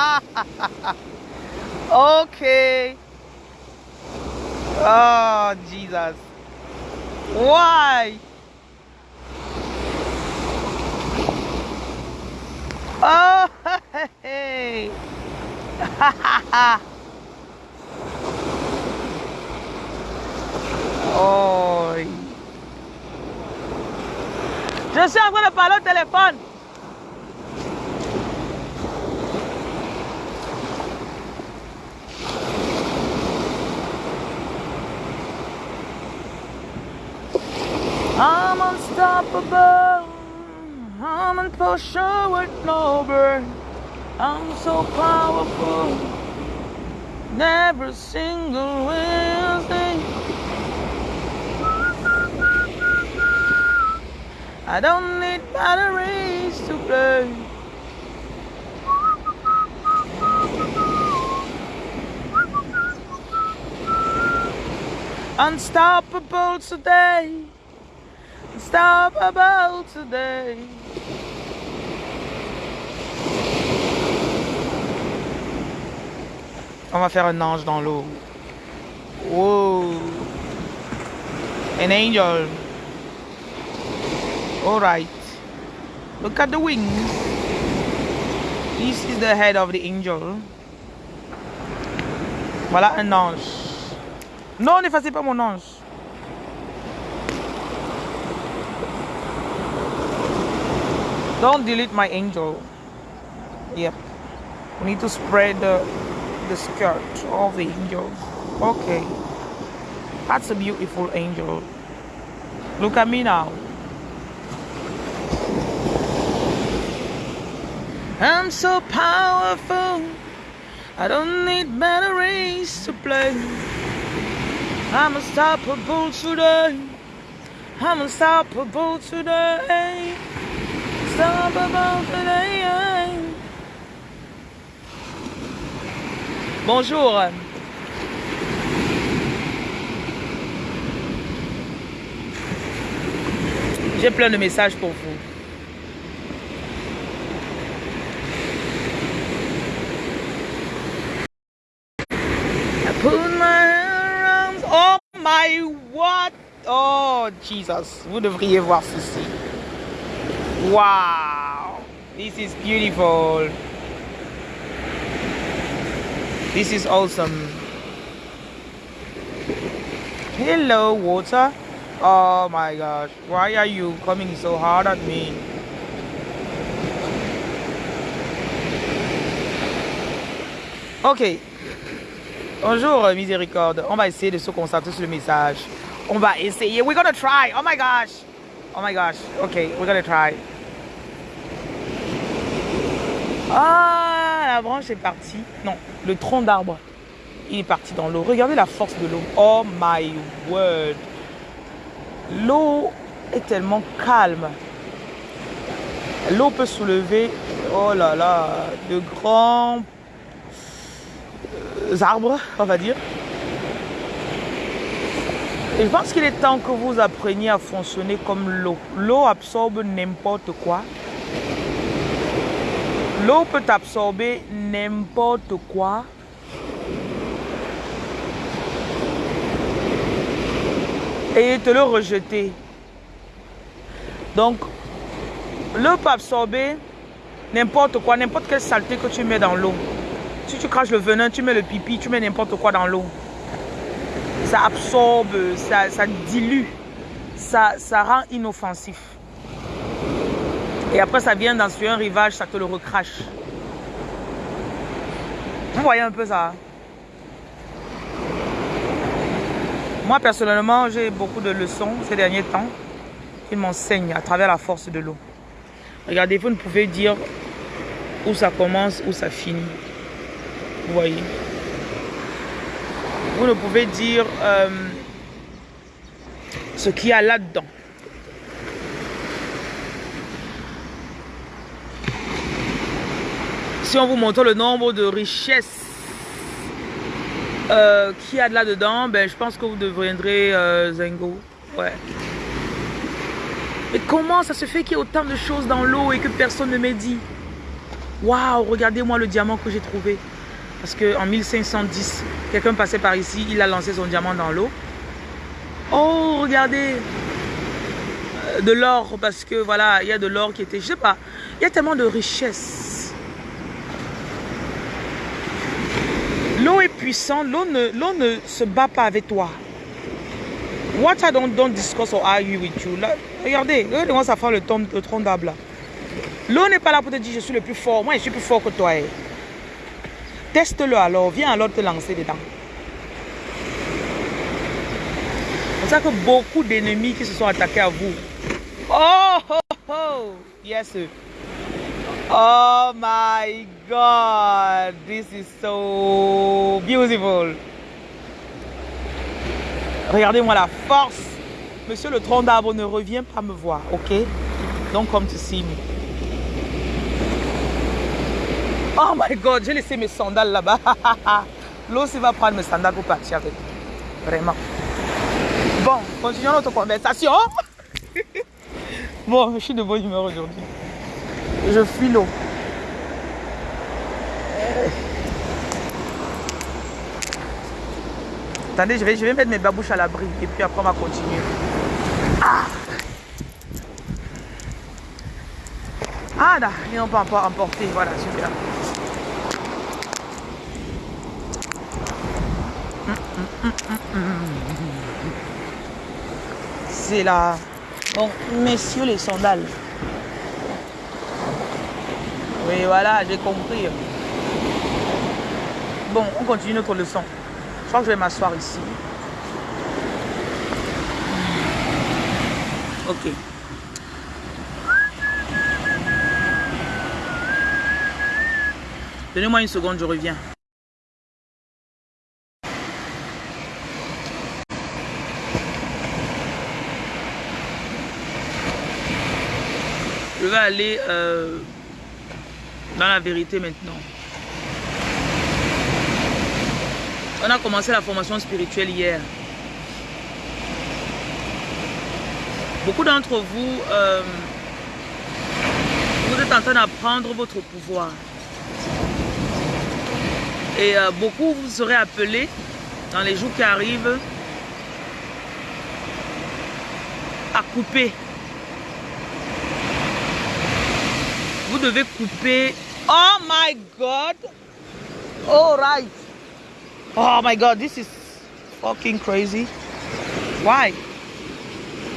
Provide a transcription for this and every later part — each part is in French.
okay. Oh Jesus! Why? Oh hey! oh. Je suis en train de parler au téléphone. I'm unstoppable. I'm in potion with no burn. I'm so powerful. Never single Wednesday. I don't need batteries to play. Unstoppable today. Today. On va faire un ange dans l'eau. Whoa. An angel. Alright. Look at the wings. This is the head of the angel. Voilà un ange. Non, n'effacez pas mon ange. Don't delete my angel. Yep. We need to spread the, the skirt of the angel. Okay. That's a beautiful angel. Look at me now. I'm so powerful. I don't need batteries to play. I'm unstoppable today. I'm unstoppable today. Bonjour. J'ai plein de messages pour vous. Oh? Oh Jesus, vous devriez voir ceci. Wow, this is beautiful. This is awesome. Hello, water. Oh my gosh, why are you coming so hard at me? Ok. Bonjour, miséricorde. On va essayer de se concentrer sur le message. On va essayer. We're gonna try. Oh my gosh. Oh my gosh. Ok, we're gonna try. Ah, la branche est partie. Non, le tronc d'arbre. Il est parti dans l'eau. Regardez la force de l'eau. Oh my word. L'eau est tellement calme. L'eau peut soulever, oh là là, de grands euh, arbres, on va dire. Et je pense qu'il est temps que vous appreniez à fonctionner comme l'eau. L'eau absorbe n'importe quoi. L'eau peut absorber n'importe quoi. Et te le rejeter. Donc, l'eau peut absorber n'importe quoi, n'importe quelle saleté que tu mets dans l'eau. Si tu craches le venin, tu mets le pipi, tu mets n'importe quoi dans l'eau. Ça absorbe, ça, ça dilue, ça, ça rend inoffensif. Et après, ça vient dans un rivage, ça te le recrache. Vous voyez un peu ça Moi, personnellement, j'ai beaucoup de leçons ces derniers temps qui m'enseignent à travers la force de l'eau. Regardez, vous ne pouvez dire où ça commence, où ça finit. Vous voyez? Vous ne pouvez dire euh, ce qu'il y a là-dedans. Si on vous montre le nombre de richesses euh, qu'il y a de là-dedans, ben, je pense que vous deviendrez euh, Zengo. Ouais. Mais comment ça se fait qu'il y ait autant de choses dans l'eau et que personne ne m'ait dit? Waouh, regardez-moi le diamant que j'ai trouvé. Parce qu'en 1510, quelqu'un passait par ici, il a lancé son diamant dans l'eau. Oh, regardez euh, De l'or, parce que voilà, il y a de l'or qui était, je sais pas, il y a tellement de richesses. L'eau est puissante, l'eau ne, ne se bat pas avec toi. What I don't, don't discuss or argue with you. regardez, regardez ça fait le, le tronc d'arbre L'eau n'est pas là pour te dire je suis le plus fort. Moi, je suis plus fort que toi. Eh. Teste-le alors. Viens alors te lancer dedans. C'est ça que beaucoup d'ennemis qui se sont attaqués à vous. Oh, oh, oh. Yes. Oh my God. This is so beautiful. Regardez-moi la force. Monsieur le tronc d'arbre ne revient pas me voir, ok? Donc, comme tu see me. Oh my God, j'ai laissé mes sandales là-bas. L'eau va prendre mes sandales pour partir avec. Vraiment. Bon, continuons notre conversation. bon, je suis de bonne humeur aujourd'hui. Je fuis l'eau. Attendez, je vais, je vais mettre mes babouches à l'abri et puis après on va continuer. Ah, ah là, et on peut encore emporter. Voilà, super. C'est là. Bon, messieurs les sandales. Oui, voilà, j'ai compris. Bon, on continue notre leçon. Je crois que je vais m'asseoir ici. Ok. Donnez-moi une seconde, je reviens. Vais aller euh, dans la vérité maintenant. On a commencé la formation spirituelle hier. Beaucoup d'entre vous, euh, vous êtes en train d'apprendre votre pouvoir. Et euh, beaucoup vous serez appelés dans les jours qui arrivent à couper Vous devez couper. Oh my God. All right. Oh my God, this is fucking crazy. Why?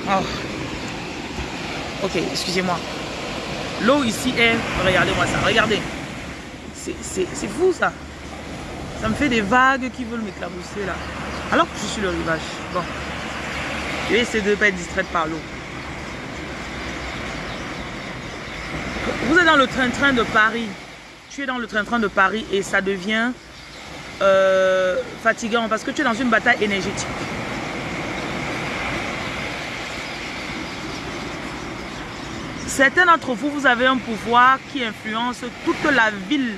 Oh. Ok, excusez-moi. L'eau ici est... Regardez-moi ça, regardez. C'est fou ça. Ça me fait des vagues qui veulent m'éclabousser là. Alors que je suis le rivage. Bon. Je vais essayer de ne pas être distraite par l'eau. Vous êtes dans le train-train de Paris. Tu es dans le train-train de Paris et ça devient euh, fatigant parce que tu es dans une bataille énergétique. Certains d'entre vous, vous avez un pouvoir qui influence toute la ville,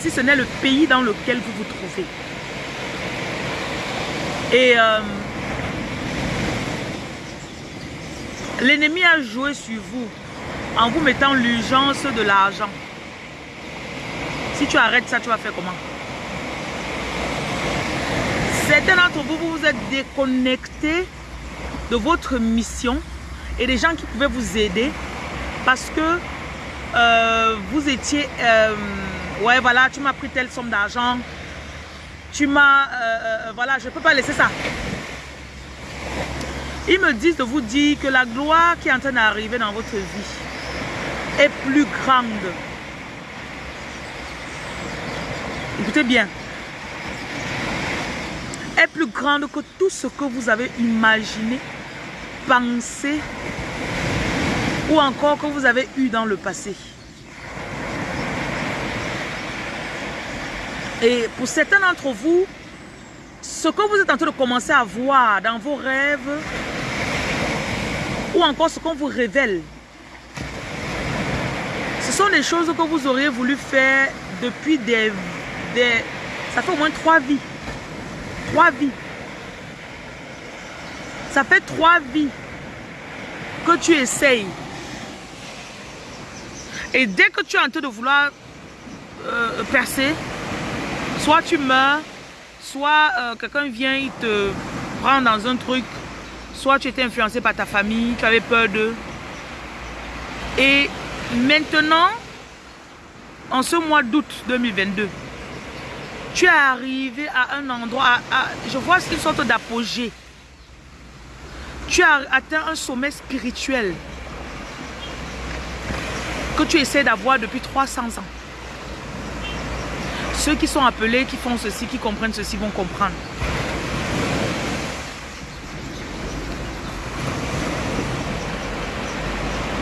si ce n'est le pays dans lequel vous vous trouvez. Et euh, l'ennemi a joué sur vous en vous mettant l'urgence de l'argent. Si tu arrêtes ça, tu vas faire comment? Certains d'entre vous, vous vous êtes déconnectés de votre mission et des gens qui pouvaient vous aider parce que euh, vous étiez... Euh, ouais, voilà, tu m'as pris telle somme d'argent. Tu m'as... Euh, voilà, je ne peux pas laisser ça. Ils me disent de vous dire que la gloire qui est en train d'arriver dans votre vie, est plus grande. Écoutez bien. Est plus grande que tout ce que vous avez imaginé, pensé ou encore que vous avez eu dans le passé. Et pour certains d'entre vous, ce que vous êtes en train de commencer à voir dans vos rêves, ou encore ce qu'on vous révèle, ce sont des choses que vous auriez voulu faire depuis des. Ça fait au moins trois vies. Trois vies. Ça fait trois vies que tu essayes. Et dès que tu es en train de vouloir euh, percer, soit tu meurs, soit euh, quelqu'un vient, il te prend dans un truc, soit tu étais influencé par ta famille, tu avais peur d'eux. Et maintenant, en ce mois d'août 2022, tu es arrivé à un endroit, je vois une sorte d'apogée. Tu as atteint un sommet spirituel que tu essaies d'avoir depuis 300 ans. Ceux qui sont appelés, qui font ceci, qui comprennent ceci, vont comprendre.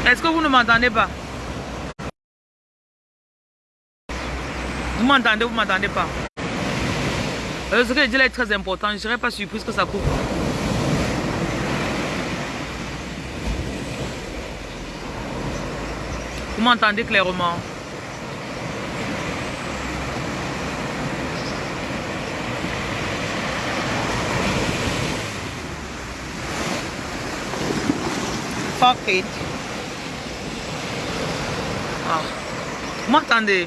Est-ce que vous ne m'entendez pas? Vous m'entendez, vous m'entendez pas euh, Ce que je dis là est très important. Je ne serais pas surprise que ça coupe. Vous m'entendez clairement? Fuck it. Ah. Vous m'entendez?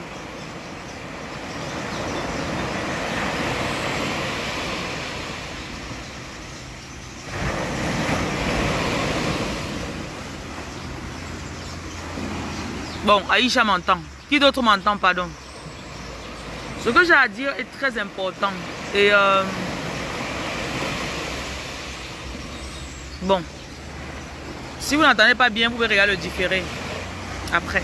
Bon, Aïcha m'entend. Qui d'autre m'entend, pardon Ce que j'ai à dire est très important. Et euh, Bon. Si vous n'entendez pas bien, vous pouvez regarder le différé. Après.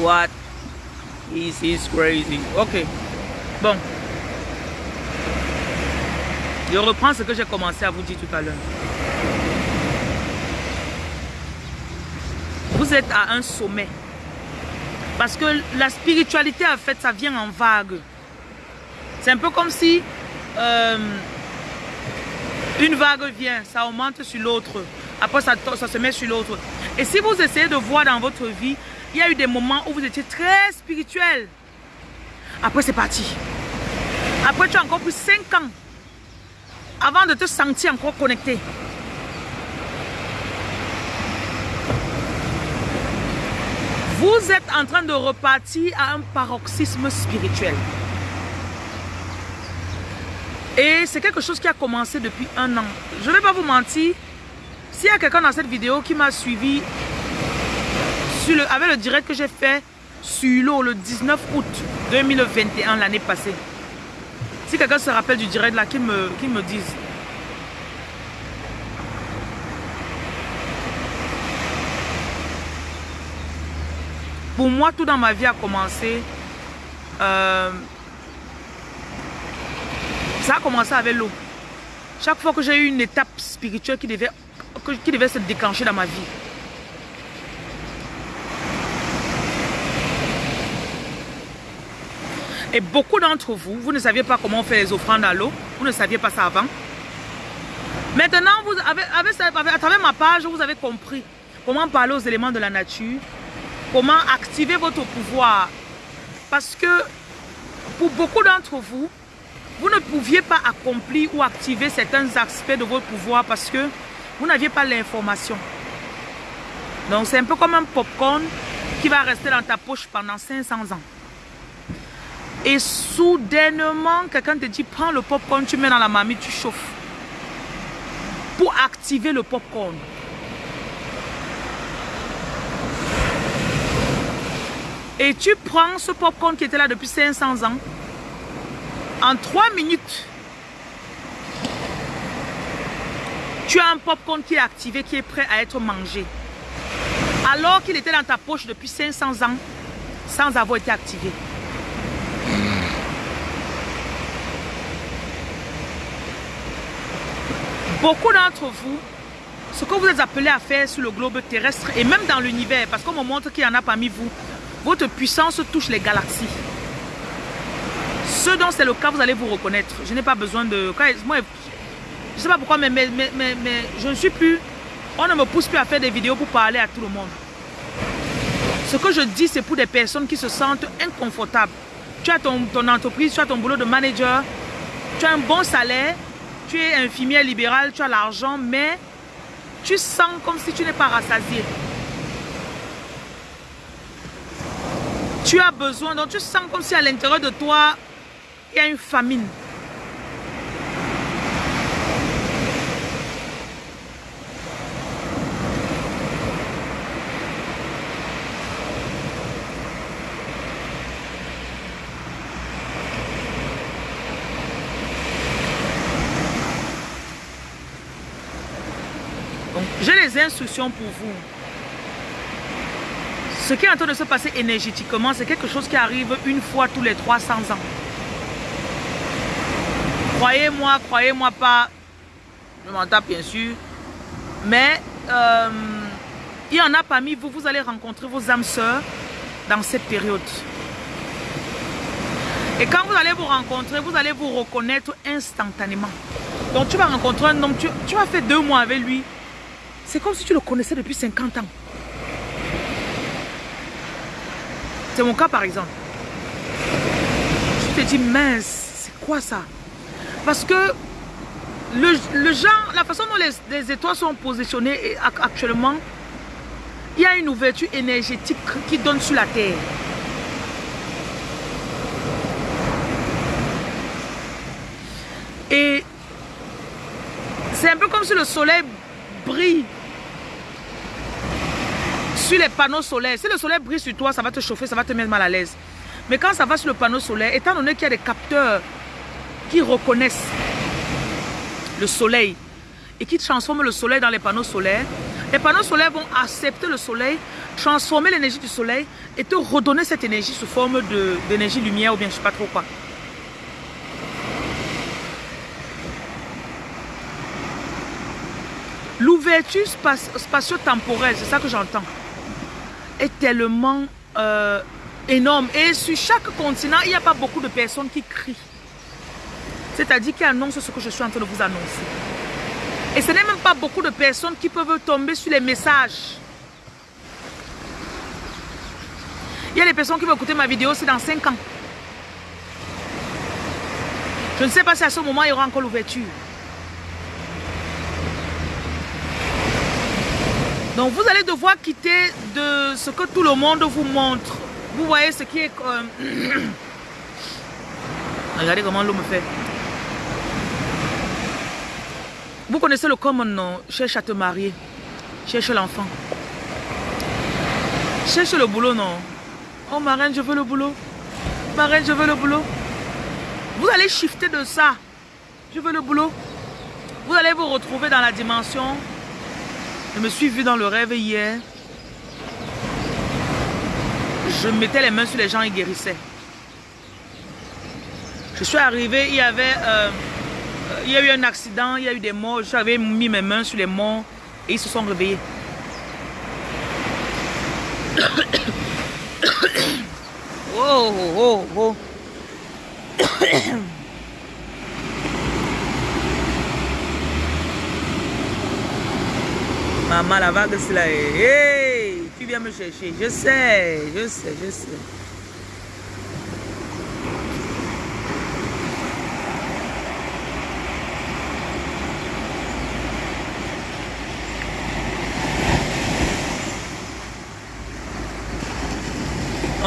What? This is crazy? Ok. Bon. Je reprends ce que j'ai commencé à vous dire tout à l'heure. Vous êtes à un sommet. Parce que la spiritualité, en fait, ça vient en vague. C'est un peu comme si euh, une vague vient, ça augmente sur l'autre. Après, ça, ça se met sur l'autre. Et si vous essayez de voir dans votre vie il y a eu des moments où vous étiez très spirituel. Après, c'est parti. Après, tu as encore plus 5 ans avant de te sentir encore connecté. Vous êtes en train de repartir à un paroxysme spirituel. Et c'est quelque chose qui a commencé depuis un an. Je ne vais pas vous mentir. S'il y a quelqu'un dans cette vidéo qui m'a suivi avec le direct que j'ai fait sur l'eau le 19 août 2021, l'année passée. Si quelqu'un se rappelle du direct là, qu'il me, qu me dise. Pour moi, tout dans ma vie a commencé. Euh, ça a commencé avec l'eau. Chaque fois que j'ai eu une étape spirituelle qui devait, qui devait se déclencher dans ma vie, Et beaucoup d'entre vous, vous ne saviez pas comment faire les offrandes à l'eau. Vous ne saviez pas ça avant. Maintenant, vous avez, à travers ma page, vous avez compris comment parler aux éléments de la nature, comment activer votre pouvoir. Parce que pour beaucoup d'entre vous, vous ne pouviez pas accomplir ou activer certains aspects de votre pouvoir parce que vous n'aviez pas l'information. Donc c'est un peu comme un popcorn qui va rester dans ta poche pendant 500 ans. Et soudainement, quelqu'un te dit, prends le popcorn, tu mets dans la marmite, tu chauffes. Pour activer le popcorn. Et tu prends ce popcorn qui était là depuis 500 ans. En 3 minutes, tu as un popcorn qui est activé, qui est prêt à être mangé. Alors qu'il était dans ta poche depuis 500 ans, sans avoir été activé. Beaucoup d'entre vous, ce que vous êtes appelés à faire sur le globe terrestre et même dans l'univers, parce qu'on me montre qu'il y en a parmi vous, votre puissance touche les galaxies. Ce dont c'est le cas, vous allez vous reconnaître. Je n'ai pas besoin de... Moi, je ne sais pas pourquoi, mais, je ne suis plus On ne me pousse plus à faire des vidéos pour parler à tout le monde. Ce que je dis, c'est pour des personnes qui se sentent inconfortables. Tu as ton entreprise, tu as ton boulot de manager, tu as un bon salaire, tu es infirmière libérale, tu as l'argent, mais tu sens comme si tu n'es pas rassasié. Tu as besoin, donc tu sens comme si à l'intérieur de toi, il y a une famine. j'ai les instructions pour vous. Ce qui est en train de se passer énergétiquement, c'est quelque chose qui arrive une fois tous les 300 ans. Croyez-moi, croyez-moi pas, je m'entends bien sûr, mais euh, il y en a parmi vous, vous allez rencontrer vos âmes sœurs dans cette période. Et quand vous allez vous rencontrer, vous allez vous reconnaître instantanément. Donc tu vas rencontrer un homme, tu, tu vas faire deux mois avec lui, c'est comme si tu le connaissais depuis 50 ans. C'est mon cas par exemple. Tu te dis, mince, c'est quoi ça? Parce que le, genre, la façon dont les, étoiles sont positionnées actuellement, il y a une ouverture énergétique qui donne sur la terre. Et c'est un peu comme si le soleil brille les panneaux solaires. Si le soleil brille sur toi, ça va te chauffer, ça va te mettre mal à l'aise. Mais quand ça va sur le panneau solaire, étant donné qu'il y a des capteurs qui reconnaissent le soleil et qui transforment le soleil dans les panneaux solaires, les panneaux solaires vont accepter le soleil, transformer l'énergie du soleil et te redonner cette énergie sous forme d'énergie lumière ou bien je sais pas trop quoi. L'ouverture spatio-temporelle, c'est ça que j'entends est tellement euh, énorme. Et sur chaque continent, il n'y a pas beaucoup de personnes qui crient. C'est-à-dire qui annoncent ce que je suis en train de vous annoncer. Et ce n'est même pas beaucoup de personnes qui peuvent tomber sur les messages. Il y a des personnes qui vont écouter ma vidéo, c'est dans 5 ans. Je ne sais pas si à ce moment, il y aura encore l'ouverture. Donc vous allez devoir quitter de ce que tout le monde vous montre. Vous voyez ce qui est... Regardez comment l'eau me fait. Vous connaissez le common, non? Cherche à te marier. Cherche l'enfant. Cherche le boulot, non? Oh, marraine, je veux le boulot. Marraine, je veux le boulot. Vous allez shifter de ça. Je veux le boulot. Vous allez vous retrouver dans la dimension je me suis vu dans le rêve hier. Je mettais les mains sur les gens et guérissais. Je suis arrivé, il y avait... Euh, il y a eu un accident, il y a eu des morts. J'avais mis mes mains sur les morts et ils se sont réveillés. oh, oh, oh. Maman, la vague, c'est là. Hey, tu viens me chercher. Je sais, je sais, je sais.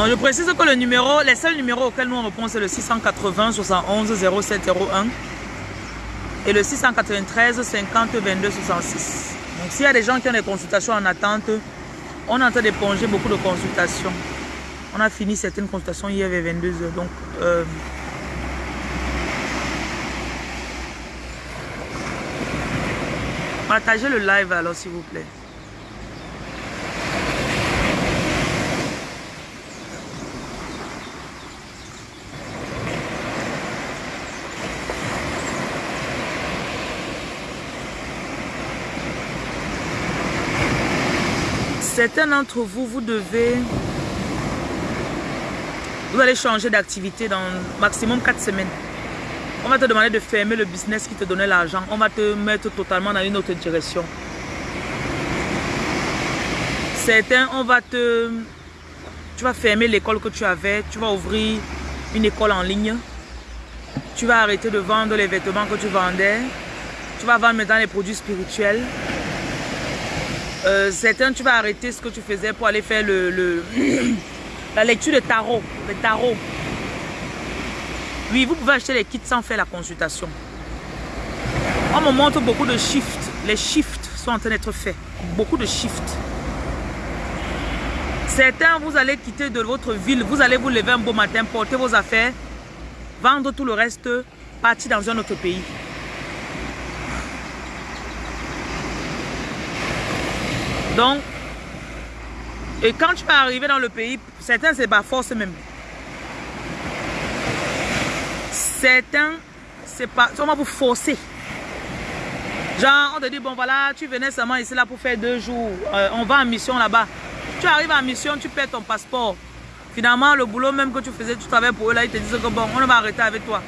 je précise que le numéro, les seuls numéros auxquels nous on répond, c'est le 680 71 0701 et le 693 50 22 66. Donc s'il y a des gens qui ont des consultations en attente, on est en train d'éponger beaucoup de consultations. On a fini certaines consultations hier vers 22h. Donc, euh, partagez le live alors s'il vous plaît. Certains d'entre vous, vous devez... Vous allez changer d'activité dans maximum 4 semaines. On va te demander de fermer le business qui te donnait l'argent. On va te mettre totalement dans une autre direction. Certains, on va te... Tu vas fermer l'école que tu avais. Tu vas ouvrir une école en ligne. Tu vas arrêter de vendre les vêtements que tu vendais. Tu vas vendre maintenant les produits spirituels. Euh, certains, tu vas arrêter ce que tu faisais pour aller faire la lecture de tarot. Le tarot. Oui, vous pouvez acheter les kits sans faire la consultation. On me montre beaucoup de shifts. Les shifts sont en train d'être faits. Beaucoup de shifts. Certains, vous allez quitter de votre ville. Vous allez vous lever un beau matin, porter vos affaires, vendre tout le reste, partir dans un autre pays. Donc, et quand tu vas arriver dans le pays, certains, c'est pas force même. Certains, c'est pas, va vous forcer. Genre, on te dit, bon voilà, tu venais seulement ici là pour faire deux jours. Euh, on va en mission là-bas. Tu arrives en mission, tu perds ton passeport. Finalement, le boulot même que tu faisais, tu travaillais pour eux là, ils te disent que bon, on va arrêter avec toi.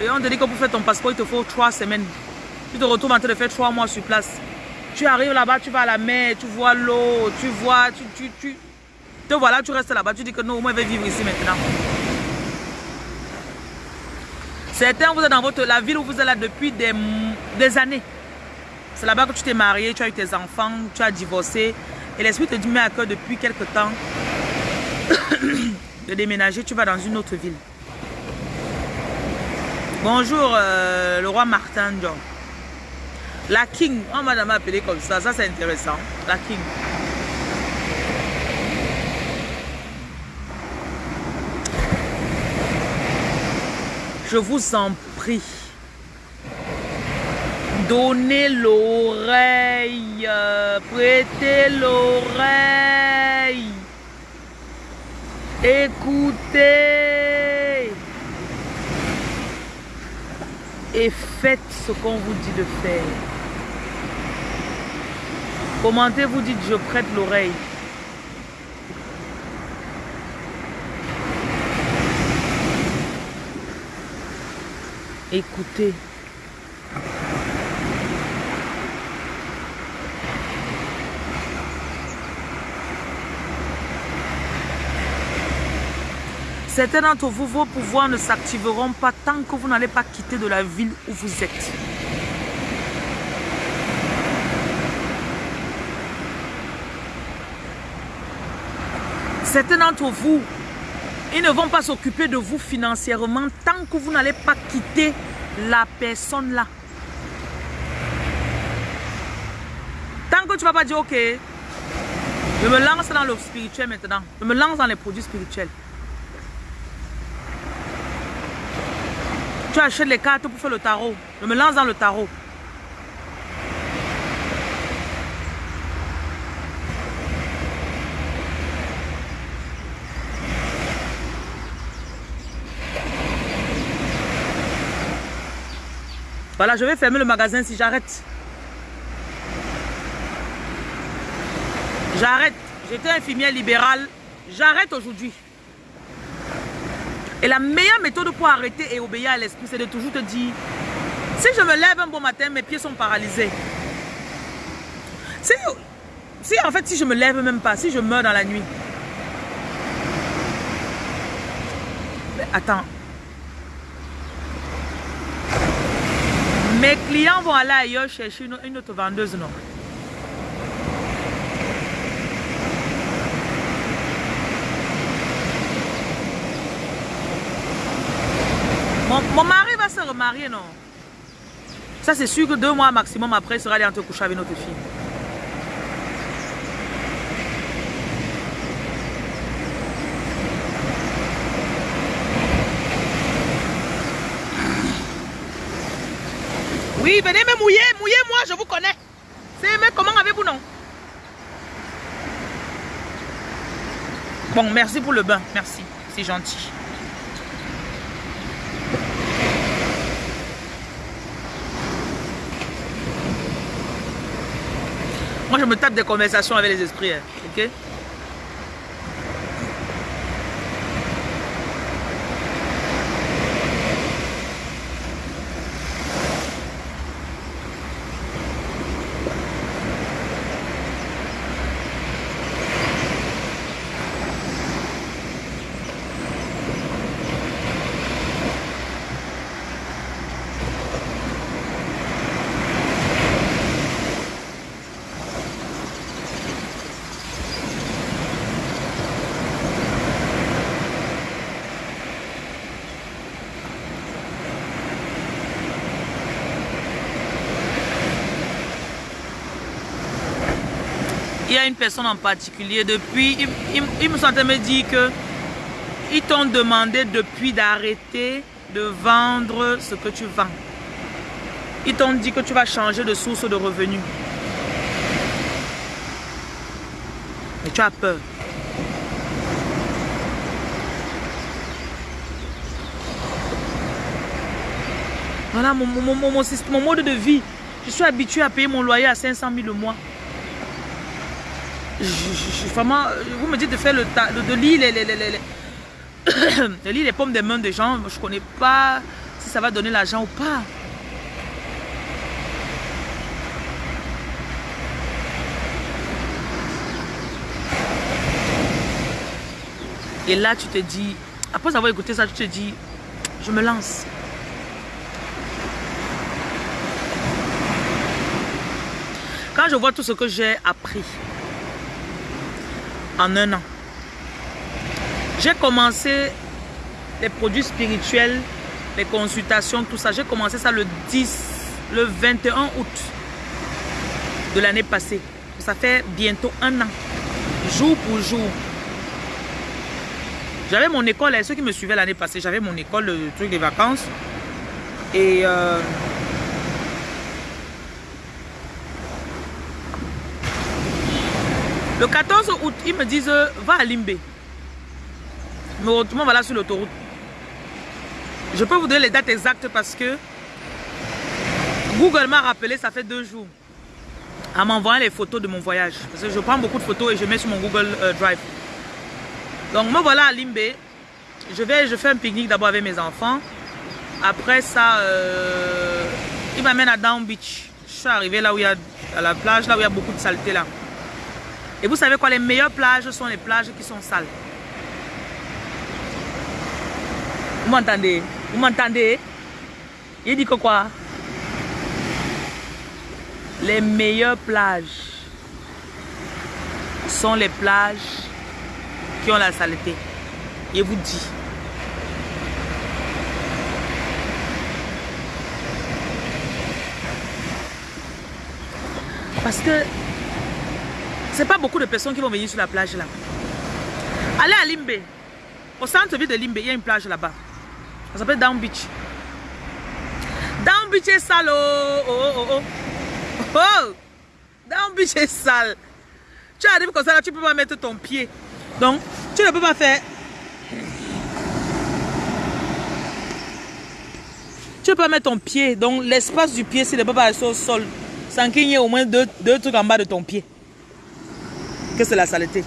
Et on te dit que pour faire ton passeport, il te faut trois semaines. Tu te retrouves en train de faire trois mois sur place. Tu arrives là-bas, tu vas à la mer, tu vois l'eau, tu vois, tu, tu, tu, te voilà, tu restes là-bas, tu dis que non, moi je vais vivre ici maintenant. Certains, vous êtes dans votre, la ville où vous êtes là depuis des, des années. C'est là-bas que tu t'es marié, tu as eu tes enfants, tu as divorcé. Et l'esprit te dit, mais à cœur depuis quelque temps de déménager, tu vas dans une autre ville. Bonjour, euh, le roi Martin John. La King, on m'a appelé comme ça, ça c'est intéressant. La King. Je vous en prie, donnez l'oreille, prêtez l'oreille, écoutez et faites ce qu'on vous dit de faire. Commentez, vous dites, je prête l'oreille. Écoutez. Certains d'entre vous, vos pouvoirs ne s'activeront pas tant que vous n'allez pas quitter de la ville où vous êtes. Certains d'entre vous, ils ne vont pas s'occuper de vous financièrement tant que vous n'allez pas quitter la personne là. Tant que tu ne vas pas dire, ok, je me lance dans le spirituel maintenant. Je me lance dans les produits spirituels. Tu achètes les cartes pour faire le tarot. Je me lance dans le tarot. Voilà, je vais fermer le magasin si j'arrête. J'arrête. J'étais infirmière libérale. J'arrête aujourd'hui. Et la meilleure méthode pour arrêter et obéir à l'esprit, c'est de toujours te dire, si je me lève un bon matin, mes pieds sont paralysés. Si, si en fait, si je me lève même pas, si je meurs dans la nuit. Mais attends, Mes clients vont aller ailleurs chercher une, autre vendeuse, non? Mon, mari va se remarier, non? Ça, c'est sûr que deux mois maximum après, il sera allé entre coucher avec notre fille. Oui, venez me mouiller, mouillez-moi, je vous connais. C'est mais comment avez-vous non Bon, merci pour le bain, merci, c'est gentil. Moi, je me tape des conversations avec les esprits, hein, ok? Personne en particulier, depuis, ils, me sont me dire que ils t'ont demandé depuis d'arrêter de vendre ce que tu vends. Ils t'ont dit que tu vas changer de source de revenus. Et tu as peur. Voilà mon, mon, mode de vie. Je suis habitué à payer mon loyer à 500 000 le mois. Vraiment, vous me dites de faire le de, de lire les, les, les, les pommes des mains des gens. Je ne connais pas si ça va donner l'argent ou pas. Et là, tu te dis, après avoir écouté ça, tu te dis, je me lance. Quand je vois tout ce que j'ai appris en un an, j'ai commencé les produits spirituels, les consultations, tout ça. J'ai commencé ça le 10, le 21 août de l'année passée. Ça fait bientôt un an, jour pour jour. J'avais mon école, ceux qui me suivaient l'année passée, j'avais mon école, le truc des vacances. Et euh, Le 14 août, ils me disent, va à Limbe. Me retrouve voilà sur l'autoroute. Je peux vous donner les dates exactes parce que Google m'a rappelé, ça fait deux jours, en m'envoyant les photos de mon voyage. Parce que je prends beaucoup de photos et je mets sur mon Google euh, Drive. Donc me voilà à Limbe. Je vais, je fais un pique-nique d'abord avec mes enfants. Après ça, euh, il m'amène à Down Beach. Je suis arrivé là où il y a, à la plage, là où il y a beaucoup de saleté là. Et vous savez quoi, les meilleures plages sont les plages qui sont sales. Vous m'entendez? Vous m'entendez? Il dit que quoi? Les meilleures plages sont les plages qui ont la saleté. Il vous dit. Parce que c'est pas beaucoup de personnes qui vont venir sur la plage là. Allez à Limbe. Au centre-ville de Limbe, il y a une plage là-bas. Ça s'appelle Down Beach. Down Beach est sale. Oh, oh, oh, oh. oh. Down Beach est sale. Tu arrives comme ça là, tu peux pas mettre ton pied. Donc, tu ne peux pas faire. Tu peux pas mettre ton pied. Donc, l'espace du pied, c'est ne pas être au sol. Sans qu'il y ait au moins deux trucs en bas de ton pied que c'est la saleté.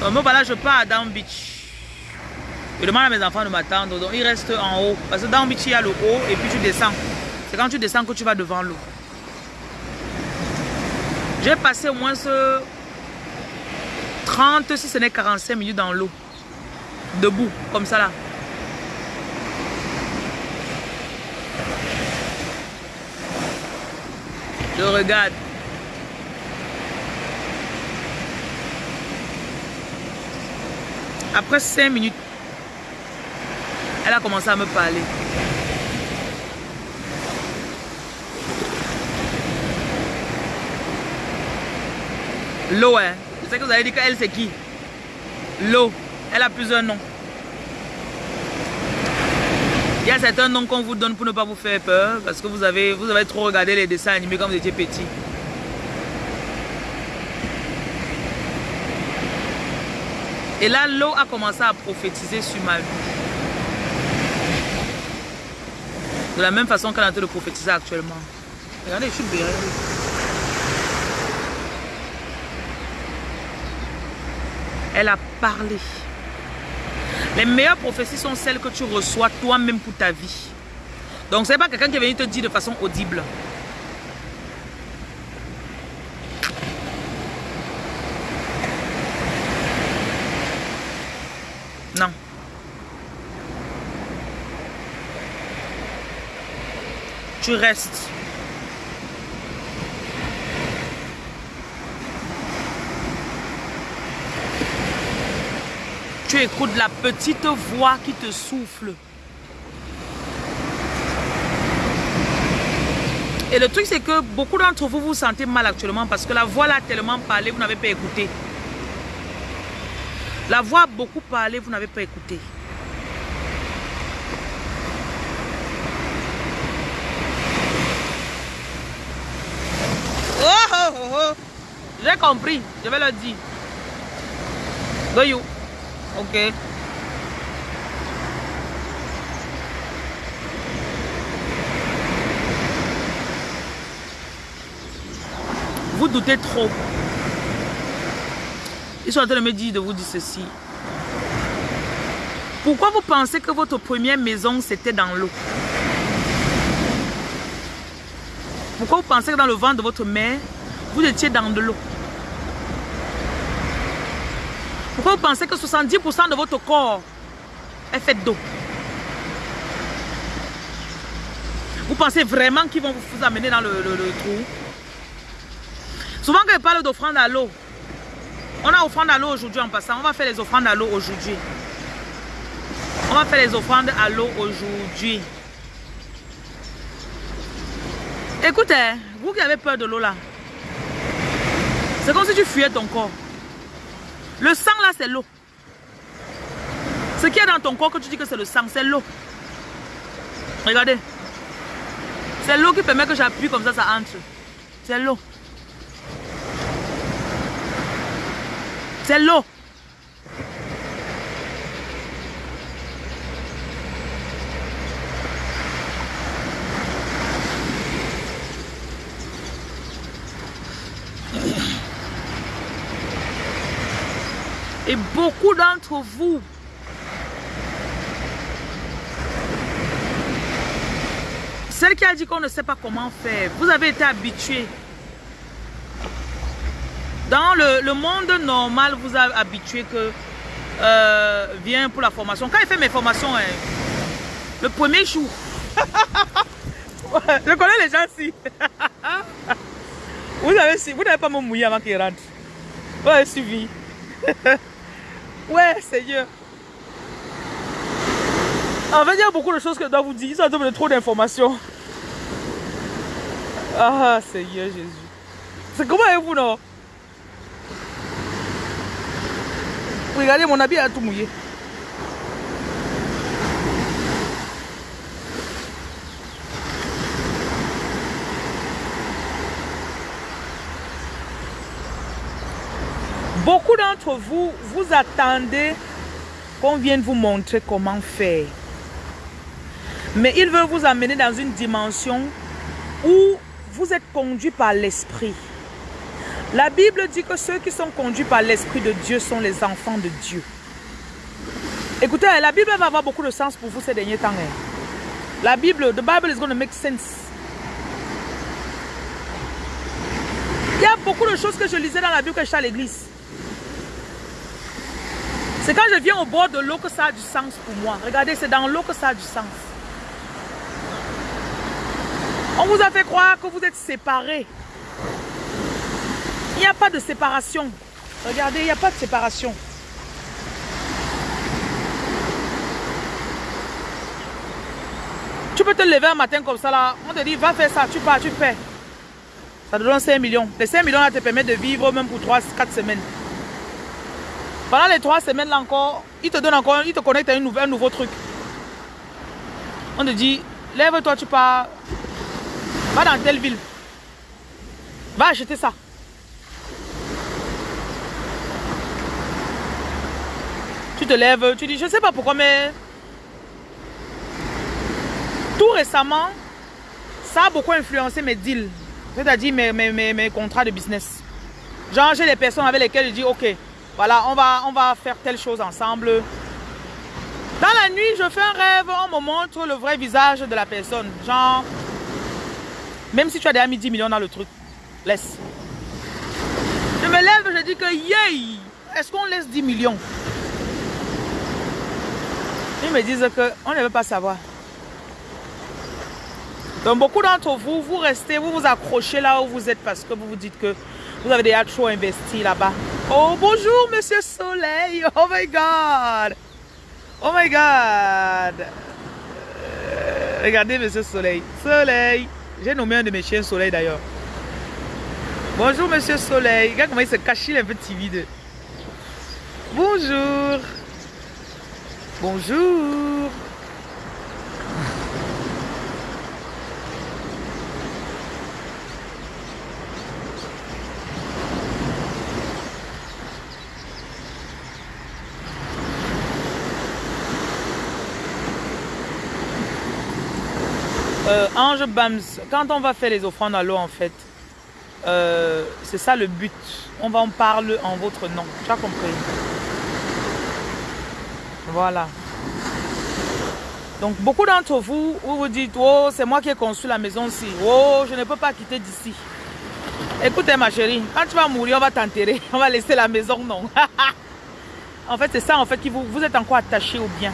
Donc voilà, je pars à Down Beach. Je demande à mes enfants de m'attendre. Donc ils restent en haut. Parce que Down Beach, il y a le haut et puis tu descends. C'est quand tu descends que tu vas devant l'eau. J'ai passé au moins ce 30, si ce n'est 45 minutes dans l'eau. Debout, comme ça là. Je regarde. Après cinq minutes, elle a commencé à me parler. L'eau, hein. Je sais que vous avez dit qu'elle c'est qui? L'eau. Elle a plusieurs noms. Il y a certains noms qu'on vous donne pour ne pas vous faire peur parce que vous avez, vous avez trop regardé les dessins animés quand vous étiez petit. Et là, l'eau a commencé à prophétiser sur ma vie. De la même façon qu'elle est en train de prophétiser actuellement. Regardez, je suis bien. Elle a parlé. Les meilleures prophéties sont celles que tu reçois toi-même pour ta vie. Donc, ce n'est pas quelqu'un qui est venu te dire de façon audible. Non. Tu restes. Tu écoutes la petite voix qui te souffle. Et le truc, c'est que beaucoup d'entre vous vous sentez mal actuellement parce que la voix l'a tellement parlé, vous n'avez pas écouté. La voix a beaucoup parlé, vous n'avez pas écouté. Oh, oh, oh, oh. J'ai compris, je vais le dire. You? Ok. Vous doutez trop. Ils sont en train de me dire de vous dire ceci. Pourquoi vous pensez que votre première maison, c'était dans l'eau? Pourquoi vous pensez que dans le ventre de votre mère, vous étiez dans de l'eau? Pourquoi vous pensez que 70% de votre corps est fait d'eau? Vous pensez vraiment qu'ils vont vous amener dans le, le trou? Souvent quand je parle d'offrande à l'eau, on a offrande à l'eau aujourd'hui en passant. On va faire les offrandes à l'eau aujourd'hui. On va faire les offrandes à l'eau aujourd'hui. Écoutez, vous qui avez peur de l'eau là, c'est comme si tu fuyais ton corps. Le sang là, c'est l'eau. Ce qui est dans ton corps que tu dis que c'est le sang, c'est l'eau. Regardez. C'est l'eau qui permet que j'appuie comme ça, ça entre. C'est l'eau. C'est l'eau. Beaucoup d'entre vous Celle qui a dit qu'on ne sait pas comment faire, vous avez été habitué dans le, monde normal, vous avez habitué que euh, vient pour la formation. Quand il fait mes formations, hein, le premier jour, je connais les gens ici. vous avez vous n'avez pas me mouiller avant qu'il rentre. Vous avez suivi. ouais, Seigneur. En fait, il y a beaucoup de choses que je dois vous dire. Ça donne trop d'informations. Ah, Seigneur Jésus. C'est comment vous, non? Regardez, mon habit a tout mouillé. Beaucoup d'entre vous, vous attendez qu'on vienne vous montrer comment faire. Mais il veut vous amener dans une dimension où vous êtes conduit par l'esprit. La Bible dit que ceux qui sont conduits par l'Esprit de Dieu sont les enfants de Dieu. Écoutez, la Bible va avoir beaucoup de sens pour vous ces derniers temps. Hein. La Bible, the Bible is going to make sense. Il y a beaucoup de choses que je lisais dans la Bible quand j'étais à l'église. C'est quand je viens au bord de l'eau que ça a du sens pour moi. Regardez, c'est dans l'eau que ça a du sens. On vous a fait croire que vous êtes séparés. Il n'y a pas de séparation. Regardez, il n'y a pas de séparation. Tu peux te lever un matin comme ça là. On te dit, va faire ça, tu pars, tu fais. Ça te donne 5 millions. Les 5 millions là te permettent de vivre même pour 3, 4 semaines. Pendant les 3 semaines là encore, il te donne encore, il te connecte à un nouveau, truc. On te dit, lève-toi, tu pars. Va dans telle ville. Va acheter ça. Tu te lèves, tu dis, je ne sais pas pourquoi, mais tout récemment, ça a beaucoup influencé mes deals, c'est-à-dire mes, mes, mes, contrats de business. Genre, j'ai des personnes avec lesquelles je dis, ok, voilà, on va, faire telle chose ensemble. Dans la nuit, je fais un rêve, on me montre le vrai visage de la personne. Genre, même si tu as déjà mis 10 millions dans le truc, laisse. Je me lève, je dis que, yay, est-ce qu'on laisse 10 millions? Ils me disent qu'on ne veut pas savoir. Donc beaucoup d'entre vous, vous restez, vous vous accrochez là où vous êtes parce que vous vous dites que vous avez déjà trop investi là-bas. Oh bonjour Monsieur Soleil, oh my God. Oh my God. Euh, regardez Monsieur Soleil. Soleil. J'ai nommé un de mes chiens Soleil d'ailleurs. Bonjour Monsieur Soleil. Regarde comment il se cache, il est un peu timide. Bonjour. Bonjour. Euh, Ange Bams, quand on va faire les offrandes à l'eau en fait, euh, c'est ça le but. On va en parler en votre nom. Tu as compris Voilà. Donc beaucoup d'entre vous, vous vous dites, oh c'est moi qui ai construit la maison ci. Oh, je ne peux pas quitter d'ici. Écoutez ma chérie, quand tu vas mourir, on va t'enterrer. On va laisser la maison, non? en fait, c'est ça en fait qui vous, vous êtes encore attaché au bien.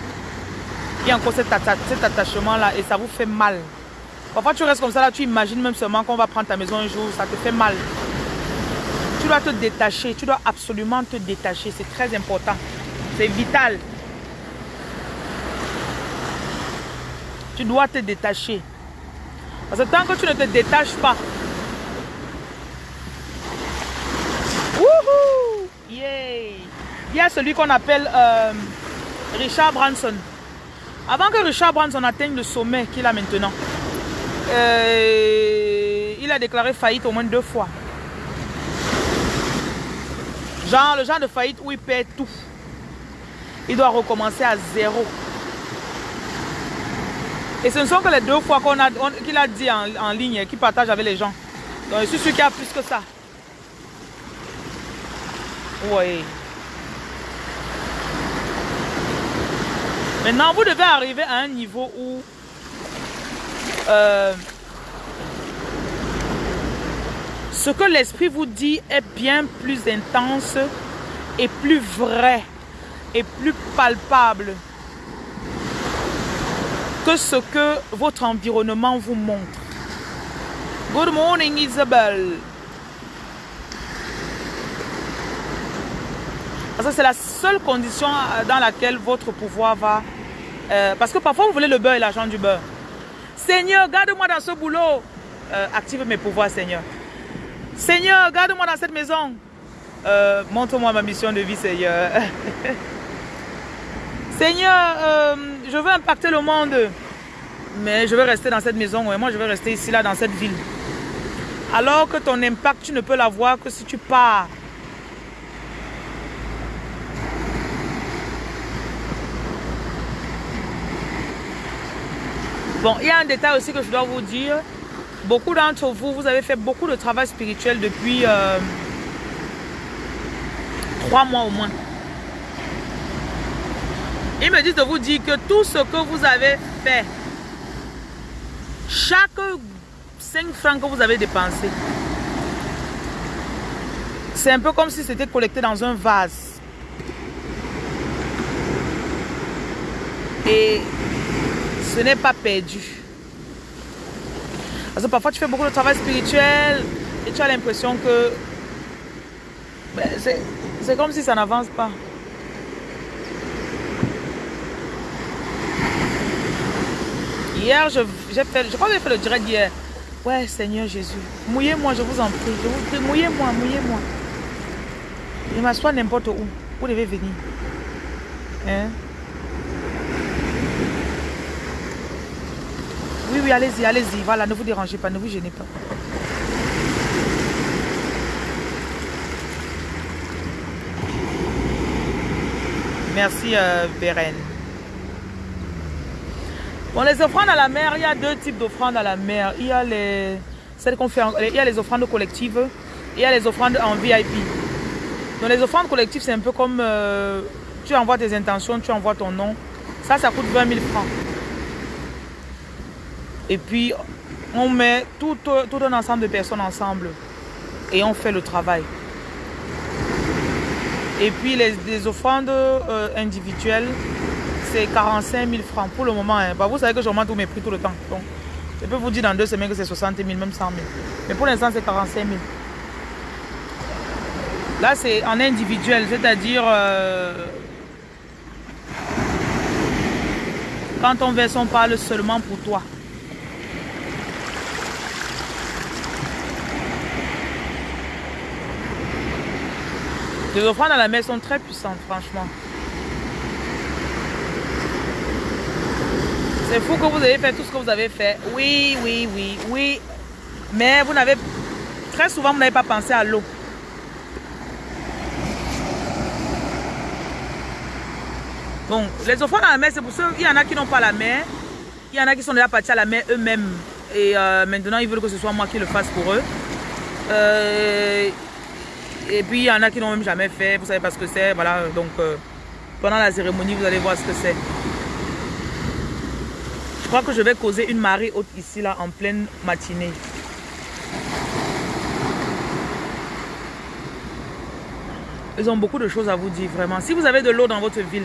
Il y a encore cet, cet attachement là et ça vous fait mal. Parfois, tu restes comme ça, là, tu imagines même seulement qu'on va prendre ta maison un jour, ça te fait mal. Tu dois te détacher, tu dois absolument te détacher, c'est très important. C'est vital. Tu dois te détacher. Parce que tant que tu ne te détaches pas, wouhou, yeah. il y a celui qu'on appelle euh, Richard Branson. Avant que Richard Branson atteigne le sommet qu'il a maintenant, euh, il a déclaré faillite au moins deux fois. Genre, le genre de faillite où il perd tout. Il doit recommencer à zéro. Et ce ne sont que les deux fois qu'il a, a dit en, ligne, qu'il partage avec les gens. Donc, je suis sûr qu'il y a plus que ça. Oui. Maintenant, vous devez arriver à un niveau où euh, ce que l'esprit vous dit est bien plus intense et plus vrai et plus palpable que ce que votre environnement vous montre. Good morning Isabelle. Parce que c'est la seule condition dans laquelle votre pouvoir va... Euh, parce que parfois vous voulez le beurre et l'argent du beurre. Seigneur, garde-moi dans ce boulot. Euh, active mes pouvoirs, Seigneur. Seigneur, garde-moi dans cette maison. Euh, montre-moi ma mission de vie, Seigneur. Seigneur, euh, je veux impacter le monde. Mais je veux rester dans cette maison. Moi, je veux rester ici, là, dans cette ville. Alors que ton impact, tu ne peux l'avoir que si tu pars. Bon, il y a un détail aussi que je dois vous dire. Beaucoup d'entre vous, vous avez fait beaucoup de travail spirituel depuis euh, trois mois au moins. Ils me disent de vous dire que tout ce que vous avez fait, chaque 5 francs que vous avez dépensé, c'est un peu comme si c'était collecté dans un vase. Et ce n'est pas perdu. Parce que parfois tu fais beaucoup de travail spirituel et tu as l'impression que ben, c'est comme si ça n'avance pas. Hier, je, fait, je crois que j'ai fait le direct hier. Ouais, Seigneur Jésus, mouillez-moi, je vous en prie. Je vous prie, mouillez-moi, mouillez-moi. Je m'assois n'importe où. Vous devez venir. Hein? Oui, oui, allez-y, allez-y. Voilà, ne vous dérangez pas, ne vous gênez pas. Merci, euh, Beren. Bon, les offrandes à la mer, il y a deux types d'offrandes à la mer. Il y a les, celles fait, il y a les offrandes collectives et il y a les offrandes en VIP. Donc, les offrandes collectives, c'est un peu comme euh, tu envoies tes intentions, tu envoies ton nom. Ça, ça coûte 20 000 francs. Et puis, on met tout, un ensemble de personnes ensemble et on fait le travail. Et puis, les, offrandes euh, individuelles, c'est 45 000 francs pour le moment. Hein. Bah, vous savez que j'augmente tous mes prix tout le temps. Donc, je peux vous dire dans deux semaines que c'est 60 000, même 100 000. Mais pour l'instant, c'est 45 000. Là, c'est en individuel, c'est-à-dire... Euh, quand on verse, on parle seulement pour toi. Les offrandes à la mer sont très puissantes, franchement. C'est fou que vous avez fait tout ce que vous avez fait. Oui, oui, oui, oui. Mais vous n'avez... Très souvent, vous n'avez pas pensé à l'eau. Bon, les offrandes à la mer, c'est pour ceux... Il y en a qui n'ont pas la mer. Il y en a qui sont déjà partis à la mer eux-mêmes. Et euh, maintenant, ils veulent que ce soit moi qui le fasse pour eux. Euh, et puis, il y en a qui n'ont même jamais fait. Vous savez pas ce que c'est. Voilà, donc, euh, pendant la cérémonie, vous allez voir ce que c'est. Je crois que je vais causer une marée haute ici, là, en pleine matinée. Ils ont beaucoup de choses à vous dire, vraiment. Si vous avez de l'eau dans votre ville,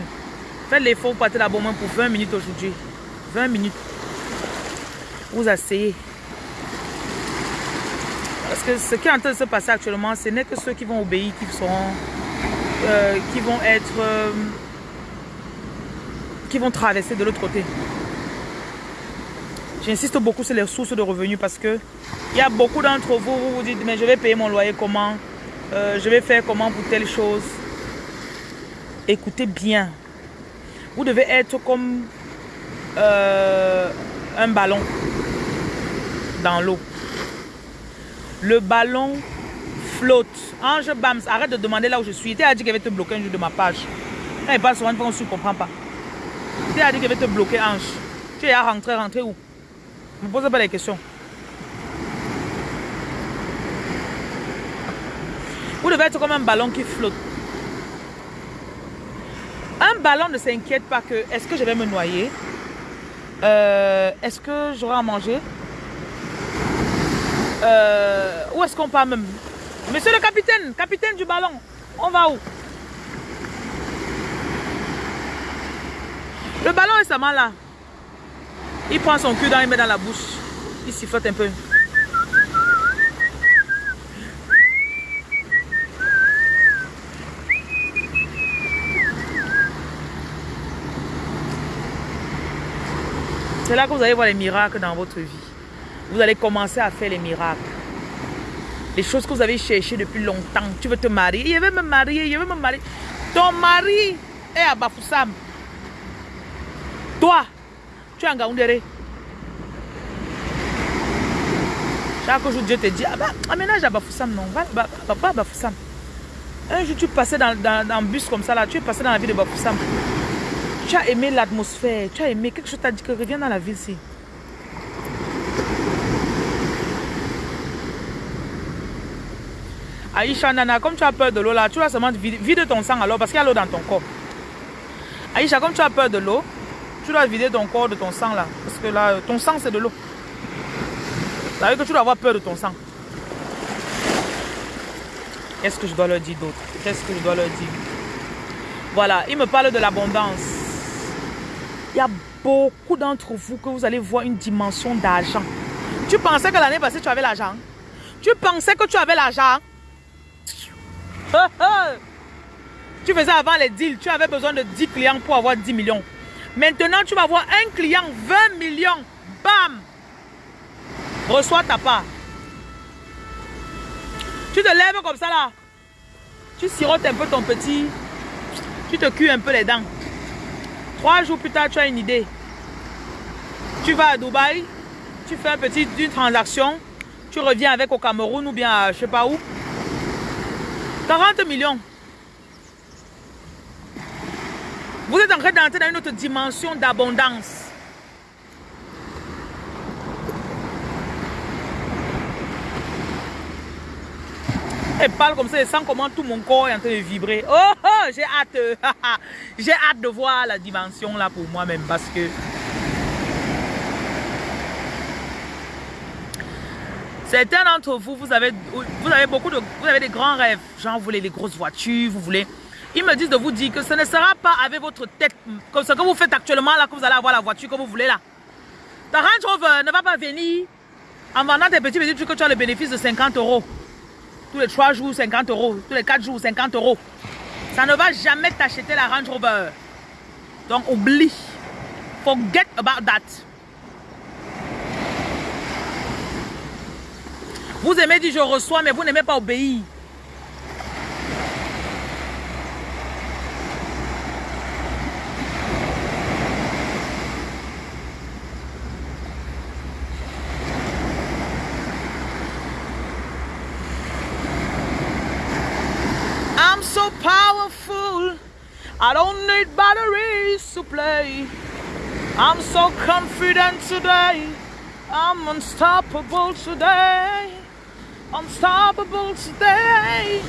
faites l'effort, partez là-bas pour 20 minutes aujourd'hui. 20 minutes. Vous asseyez. Parce que ce qui est en train de se passer actuellement, ce n'est que ceux qui vont obéir, qui seront, euh, qui vont être, euh, qui vont traverser de l'autre côté. J'insiste beaucoup sur les sources de revenus parce que il y a beaucoup d'entre vous, vous vous dites, mais je vais payer mon loyer comment? Euh, Je vais faire comment pour telle chose? Écoutez bien. Vous devez être comme un ballon dans l'eau. Le ballon flotte. Ange Bams, arrête de demander là où je suis. Tu as dit qu'elle va te bloquer un jour de ma page. Quand il parle souvent, on ne comprend pas. Tu as dit qu'elle va te bloquer, Ange. Tu es à rentrer, rentrer où? Ne me pose pas les questions. Vous devez être comme un ballon qui flotte. Un ballon ne s'inquiète pas que est-ce que je vais me noyer? Euh, Est-ce que j'aurai à manger? Euh, où est-ce qu'on part même Monsieur le capitaine, capitaine du ballon, on va où Le ballon est sa main là. Il prend son cul dans, il met dans la bouche. Il sifflote un peu. C'est là que vous allez voir les miracles dans votre vie vous allez commencer à faire les miracles. Les choses que vous avez cherchées depuis longtemps. Tu veux te marier, il veut me marier, il veut me marier. Ton mari est à Bafoussam. Toi, tu es en Gaoundéré. Chaque jour, Dieu te dit, ah bah, aménage à Bafoussam, non, va, pas à Bafoussam. Un jour, tu passais dans, dans, bus comme ça, là, tu es passé dans la ville de Bafoussam. Tu as aimé l'atmosphère, tu as aimé quelque chose, t'a dit que reviens dans la ville, ici. Aïcha, Nana, comme tu as peur de l'eau là, tu vas seulement vider ton sang alors parce qu'il y a l'eau dans ton corps. Aïcha, comme tu as peur de l'eau, tu dois vider ton corps de ton sang là. Parce que là, ton sang c'est de l'eau. Ça veut dire que tu dois avoir peur de ton sang. Qu'est-ce que je dois leur dire d'autre? Qu'est-ce que je dois leur dire? Voilà, il me parle de l'abondance. Il y a beaucoup d'entre vous que vous allez voir une dimension d'argent. Tu pensais que l'année passée tu avais l'argent? Tu pensais que tu avais l'argent? tu faisais avant les deals, tu avais besoin de 10 clients pour avoir 10 millions. Maintenant, tu vas avoir un client, 20 millions. Bam! Reçois ta part. Tu te lèves comme ça là. Tu sirotes un peu ton petit. Tu te cuis un peu les dents. Trois jours plus tard, tu as une idée. Tu vas à Dubaï. Tu fais un petit, transaction. Tu reviens avec au Cameroun ou bien à je sais pas où. 40 millions. Vous êtes en train d'entrer dans une autre dimension d'abondance. Et parle comme ça et sens comment tout mon corps est en train de vibrer. Oh, oh j'ai hâte. j'ai hâte de voir la dimension là pour moi-même parce que Certains d'entre vous, vous avez, vous avez beaucoup de, vous avez des grands rêves. Genre, vous voulez les grosses voitures, vous voulez. Ils me disent de vous dire que ce ne sera pas avec votre tête, comme ce que vous faites actuellement là, que vous allez avoir la voiture que vous voulez là. Ta Range Rover ne va pas venir en vendant tes petits petits trucs que tu as le bénéfice de 50 euros. Tous les 3 jours, 50 euros. Tous les 4 jours, 50 euros. Ça ne va jamais t'acheter la Range Rover. Donc oublie. Forget about that. Vous aimez dire je reçois, mais vous n'aimez pas obéir. I'm so powerful. I don't need batteries to play. I'm so confident today. I'm unstoppable today. Unstoppable today.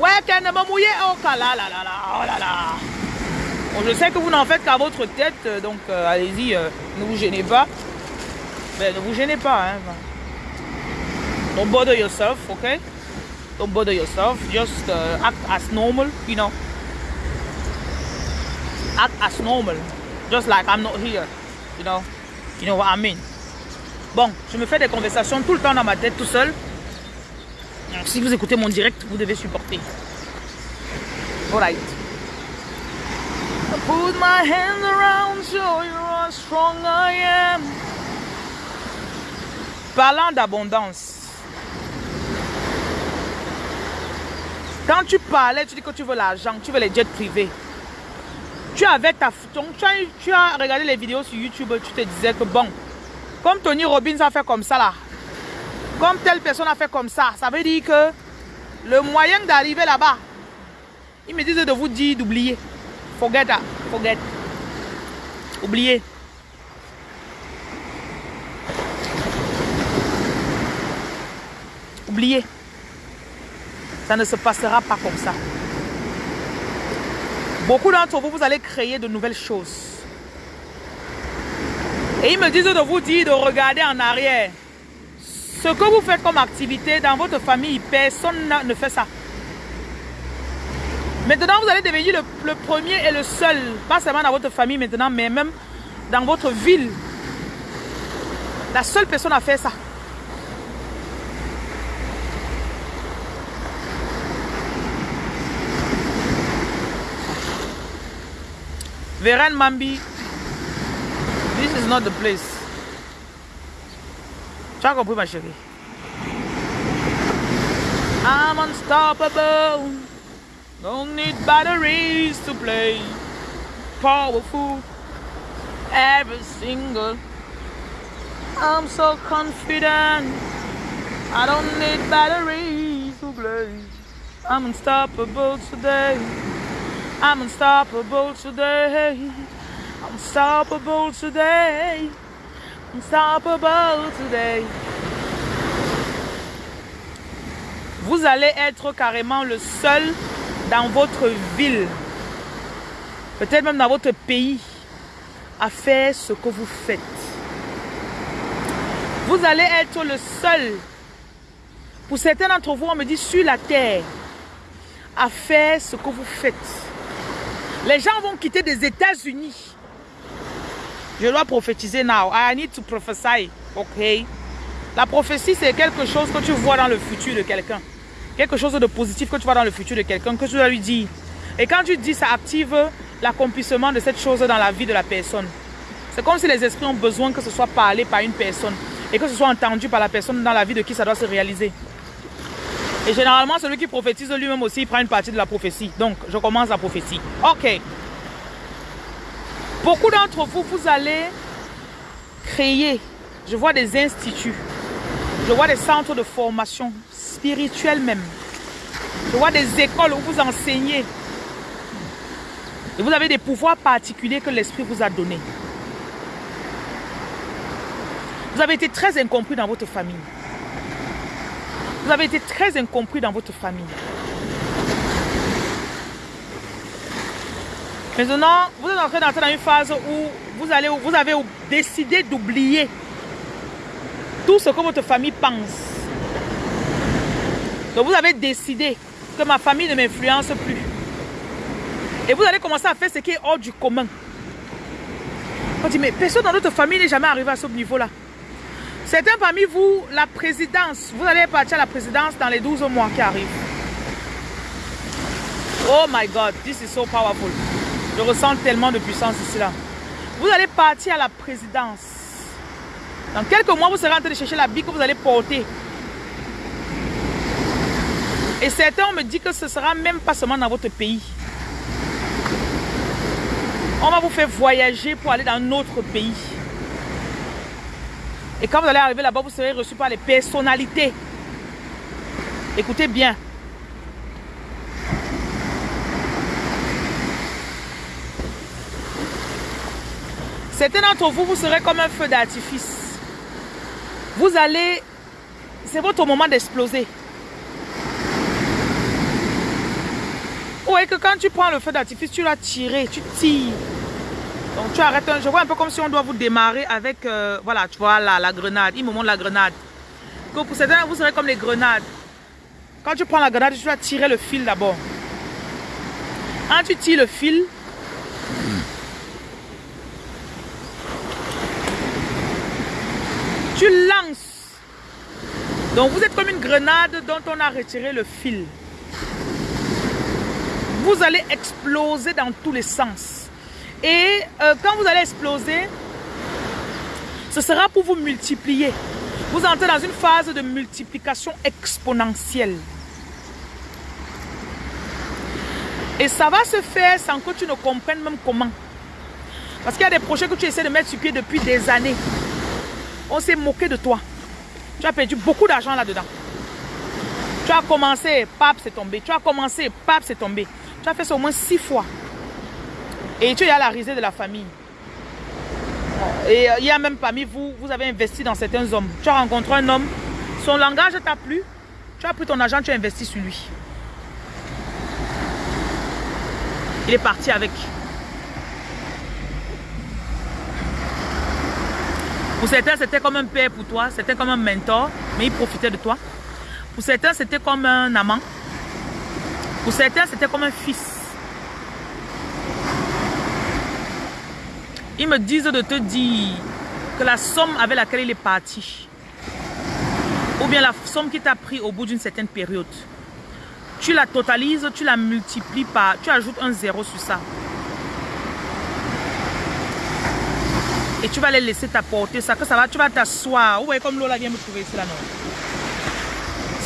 Ouais, mouiller. Oh là là là là. Oh là là. Bon, je sais que vous n'en faites qu'à votre tête, donc euh, allez-y, euh, ne vous gênez pas. Mais ne vous gênez pas. Hein. Don't bother yourself, okay? Don't bother yourself. Just uh, act as normal, you know. Act as normal. Just like I'm not here, you know. You know what I mean? Bon, je me fais des conversations tout le temps dans ma tête, tout seul. Si vous écoutez mon direct, vous devez supporter. Alright. Put my hands around you, how strong I am. Parlant d'abondance. Quand tu parlais, tu dis que tu veux l'argent, tu veux les jets privés. Tu avais ta donc tu as, tu as regardé les vidéos sur YouTube, tu te disais que bon, comme Tony Robbins a fait comme ça là, comme telle personne a fait comme ça, ça veut dire que le moyen d'arriver là-bas, il me disait de vous dire d'oublier. Forget that, forget. Oubliez. Oubliez. Ça ne se passera pas comme ça. Beaucoup d'entre vous, vous allez créer de nouvelles choses. Et ils me disent de vous dire de regarder en arrière. Ce que vous faites comme activité dans votre famille, personne ne fait ça. Maintenant, vous allez devenir le, premier et le seul, pas seulement dans votre famille maintenant, mais même dans votre ville. La seule personne à faire ça. Veren Mambi, this is not the place. I'm unstoppable. Don't need batteries to play. Powerful. Every single. I'm so confident. I don't need batteries to play. I'm unstoppable today. I'm unstoppable today. Unstoppable today. Today. Vous allez être carrément le seul dans votre ville, peut-être même dans votre pays, à faire ce que vous faites. Vous allez être le seul, pour certains d'entre vous, on me dit sur la terre, à faire ce que vous faites. Les gens vont quitter des États-Unis. Je dois prophétiser now. I need to prophesy. Ok. La prophétie, c'est quelque chose que tu vois dans le futur de quelqu'un. Quelque chose de positif que tu vois dans le futur de quelqu'un, que tu dois lui dire. Et quand tu dis, ça active l'accomplissement de cette chose dans la vie de la personne. C'est comme si les esprits ont besoin que ce soit parlé par une personne et que ce soit entendu par la personne dans la vie de qui ça doit se réaliser. Et généralement, celui qui prophétise lui-même aussi il prend une partie de la prophétie. Donc, je commence la prophétie. Ok. Beaucoup d'entre vous, vous allez créer, je vois des instituts, je vois des centres de formation spirituels même. Je vois des écoles où vous enseignez. Et vous avez des pouvoirs particuliers que l'Esprit vous a donnés. Vous avez été très incompris dans votre famille. Vous avez été très incompris dans votre famille. Maintenant, vous êtes en train d'entrer dans une phase où vous, avez décidé d'oublier tout ce que votre famille pense. Donc vous avez décidé que ma famille ne m'influence plus. Et vous allez commencer à faire ce qui est hors du commun. On dit, mais personne dans notre famille n'est jamais arrivé à ce niveau-là. Certains parmi vous, la présidence, vous allez partir à la présidence dans les 12 mois qui arrivent. Oh my God, this is so powerful. Je ressens tellement de puissance ici là. Vous allez partir à la présidence. Dans quelques mois, vous serez en train de chercher la bille que vous allez porter. Et certains me disent que ce sera même pas seulement dans votre pays. On va vous faire voyager pour aller dans un autre pays. Et quand vous allez arriver là-bas, vous serez reçu par les personnalités. Écoutez bien. Certains d'entre vous, vous serez comme un feu d'artifice. Vous allez... C'est votre moment d'exploser. Ouais, que quand tu prends le feu d'artifice, tu l'as tiré, tu tires. Donc tu arrêtes, je vois un peu comme si on doit vous démarrer avec, euh, voilà, tu vois, la, la grenade. Il me montre la grenade. Que pour certains, vous serez comme les grenades. Quand tu prends la grenade, tu dois tirer le fil d'abord. Quand tu tires le fil, tu lances. Donc vous êtes comme une grenade dont on a retiré le fil. Vous allez exploser dans tous les sens. Et euh, quand vous allez exploser, ce sera pour vous multiplier. Vous entrez dans une phase de multiplication exponentielle. Et ça va se faire sans que tu ne comprennes même comment. Parce qu'il y a des projets que tu essaies de mettre sur pied depuis des années. On s'est moqué de toi. Tu as perdu beaucoup d'argent là-dedans. Tu as commencé, pap, c'est tombé. Tu as commencé, pap, c'est tombé. Tu as fait ça au moins six fois. Et tu es à la risée de la famille. Et euh, il y a même parmi vous, vous avez investi dans certains hommes. Tu as rencontré un homme, son langage t'a plu. Tu as pris ton argent, tu as investi sur lui. Il est parti avec. Pour certains, c'était comme un père pour toi, c'était comme un mentor, mais il profitait de toi. Pour certains, c'était comme un amant. Pour certains, c'était comme un fils. Ils me disent de te dire que la somme avec laquelle il est parti, ou bien la somme qui t'a pris au bout d'une certaine période, tu la totalises, tu la multiplies par, tu ajoutes un zéro sur ça. Et tu vas les laisser t'apporter ça, que ça va, tu vas t'asseoir. Vous voyez comme l'eau vient me trouver ici là, non?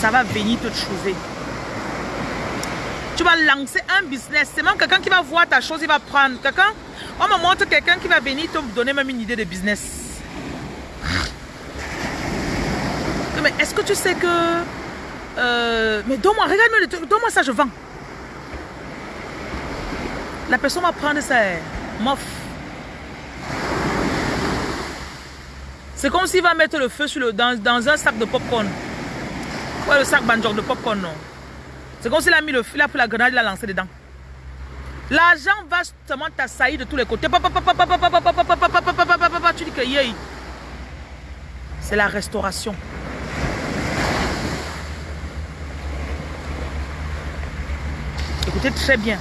Ça va venir te trouver. Tu vas lancer un business. C'est même quelqu'un qui va voir ta chose, il va prendre. Quelqu'un, on me montre quelqu'un qui va venir te donner même une idée de business. Mais est-ce que tu sais que euh, mais donne-moi, regarde-moi, donne-moi ça, je vends. La personne va prendre ça, mof. C'est comme s'il va mettre le feu sur le, dans, dans un sac de popcorn. Ouais, le sac banjok de popcorn, non. C'est comme s'il a mis le feu, il a pris la grenade, il l'a lancé dedans. L'argent va seulement t'assaillir de tous les côtés. Tu dis que c'est la restauration. Écoutez très bien.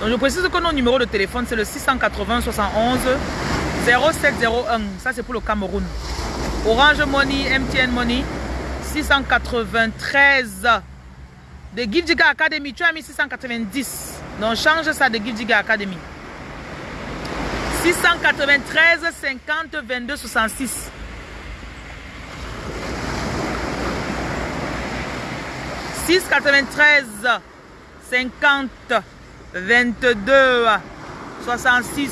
Donc je précise que notre numéro de téléphone c'est le 680 71 0701. Ça c'est pour le Cameroun. Orange Money, MTN Money 693 de Gidjiga Academy. Tu as mis 690. Donc change ça de Gidjiga Academy. 693 50 22 66. 6 93 50 22 66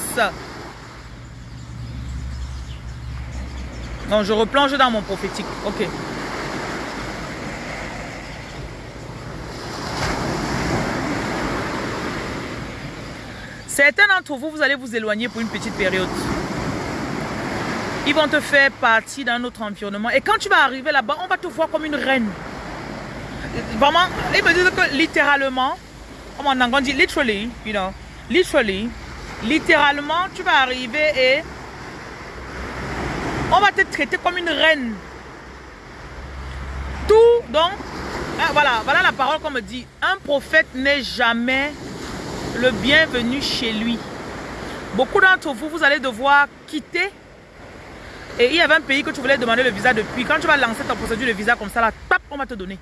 Donc je replonge dans mon prophétique. Ok. Certains d'entre vous, vous allez vous éloigner pour une petite période. Ils vont te faire partie d'un autre environnement. Et quand tu vas arriver là-bas, on va te voir comme une reine. Vraiment, ils me disent que littéralement, comme en anglais dit literally, you know, literally, littéralement, tu vas arriver et on va te traiter comme une reine. Tout, donc, hein, voilà, voilà la parole qu'on me dit. Un prophète n'est jamais le bienvenu chez lui. Beaucoup d'entre vous, vous allez devoir quitter. Et il y avait un pays que tu voulais demander le visa depuis. Quand tu vas lancer ta procédure de visa comme ça, là, tap, on va te donner.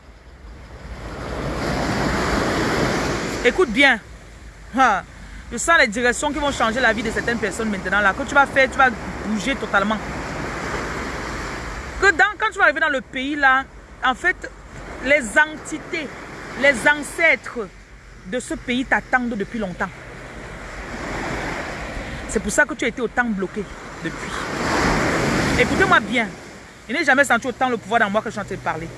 Écoute bien. Je sens les directions qui vont changer la vie de certaines personnes maintenant. Là, tu vas faire, tu vas bouger totalement. Que dans, quand tu vas arriver dans le pays là, en fait, les entités, les ancêtres de ce pays t'attendent depuis longtemps. C'est pour ça que tu as été autant bloqué depuis. Écoutez-moi bien. Je n'ai jamais senti autant le pouvoir dans moi que je suis en train de parler.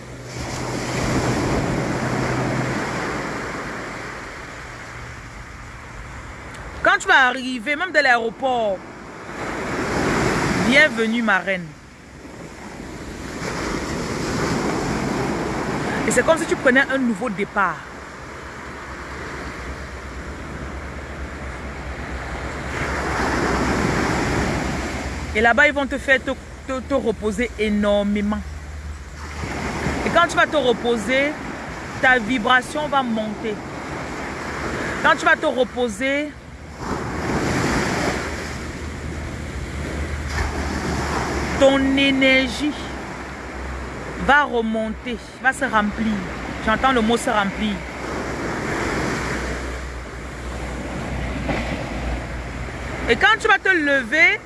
vas arriver, même de l'aéroport, bienvenue ma reine. C'est comme si tu prenais un nouveau départ. Et là-bas, ils vont te faire te, reposer énormément. Et quand tu vas te reposer, ta vibration va monter. Quand tu vas te reposer, ton énergie va remonter, va se remplir. J'entends le mot se remplir. Et quand tu vas te lever,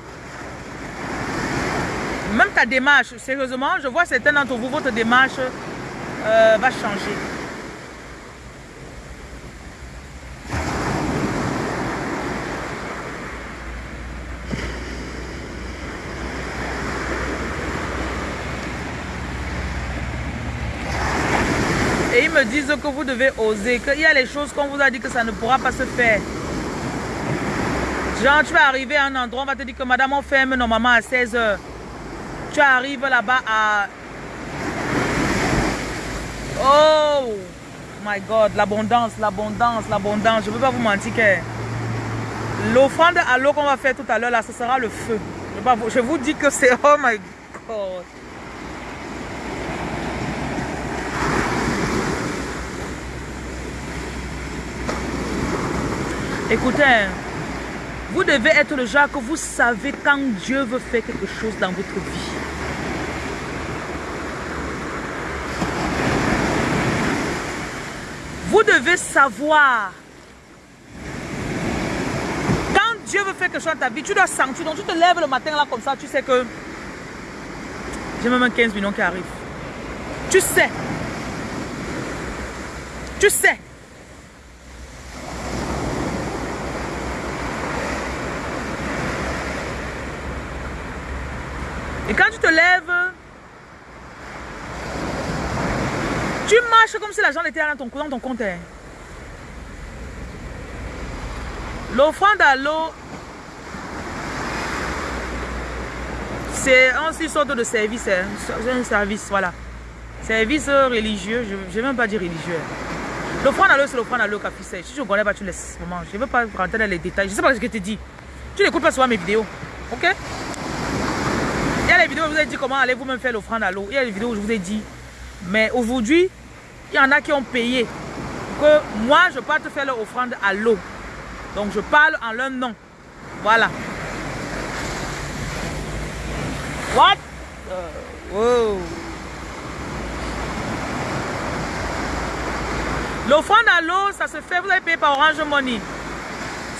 même ta démarche, sérieusement, je vois certains d'entre vous, votre démarche euh, va changer. Que vous devez oser, qu'il y a les choses qu'on vous a dit que ça ne pourra pas se faire. Genre, tu vas arriver à un endroit, on va te dire que madame, on ferme normalement à 16 heures. Tu arrives là-bas à... Oh my God, l'abondance, l'abondance, l'abondance. Je ne veux pas vous mentir que l'offrande à l'eau qu'on va faire tout à l'heure, là, ce sera le feu. Je vous dis que c'est... Oh my God. Écoutez, vous devez être le genre que vous savez quand Dieu veut faire quelque chose dans votre vie. Vous devez savoir. Quand Dieu veut faire quelque chose dans ta vie, tu dois sentir. Donc tu te lèves le matin là comme ça, tu sais que j'ai même 15 millions qui arrivent. Tu sais. Tu sais. Et quand tu te lèves, tu marches comme si l'argent était dans ton, dans ton compte. L'offrande à l'eau, c'est une sorte de service. Hein. C'est un service, voilà. Service religieux, je ne vais même pas dire religieux. L'offrande à l'eau, c'est l'offrande à l'eau café Si je ne connais pas, tu laisses. Je ne veux pas rentrer dans les détails. Je ne sais pas ce que je te dis. Tu n'écoutes pas souvent mes vidéos. Ok? Il y a les vidéos où je vous ai dit comment allez vous-même faire l'offrande à l'eau. Il y a les vidéos où je vous ai dit. Mais aujourd'hui, il y en a qui ont payé. Que moi, je peux te faire l'offrande à l'eau. Donc, je parle en leur nom. Voilà. What? Uh, L'offrande à l'eau, ça se fait, vous avez payé par Orange Money.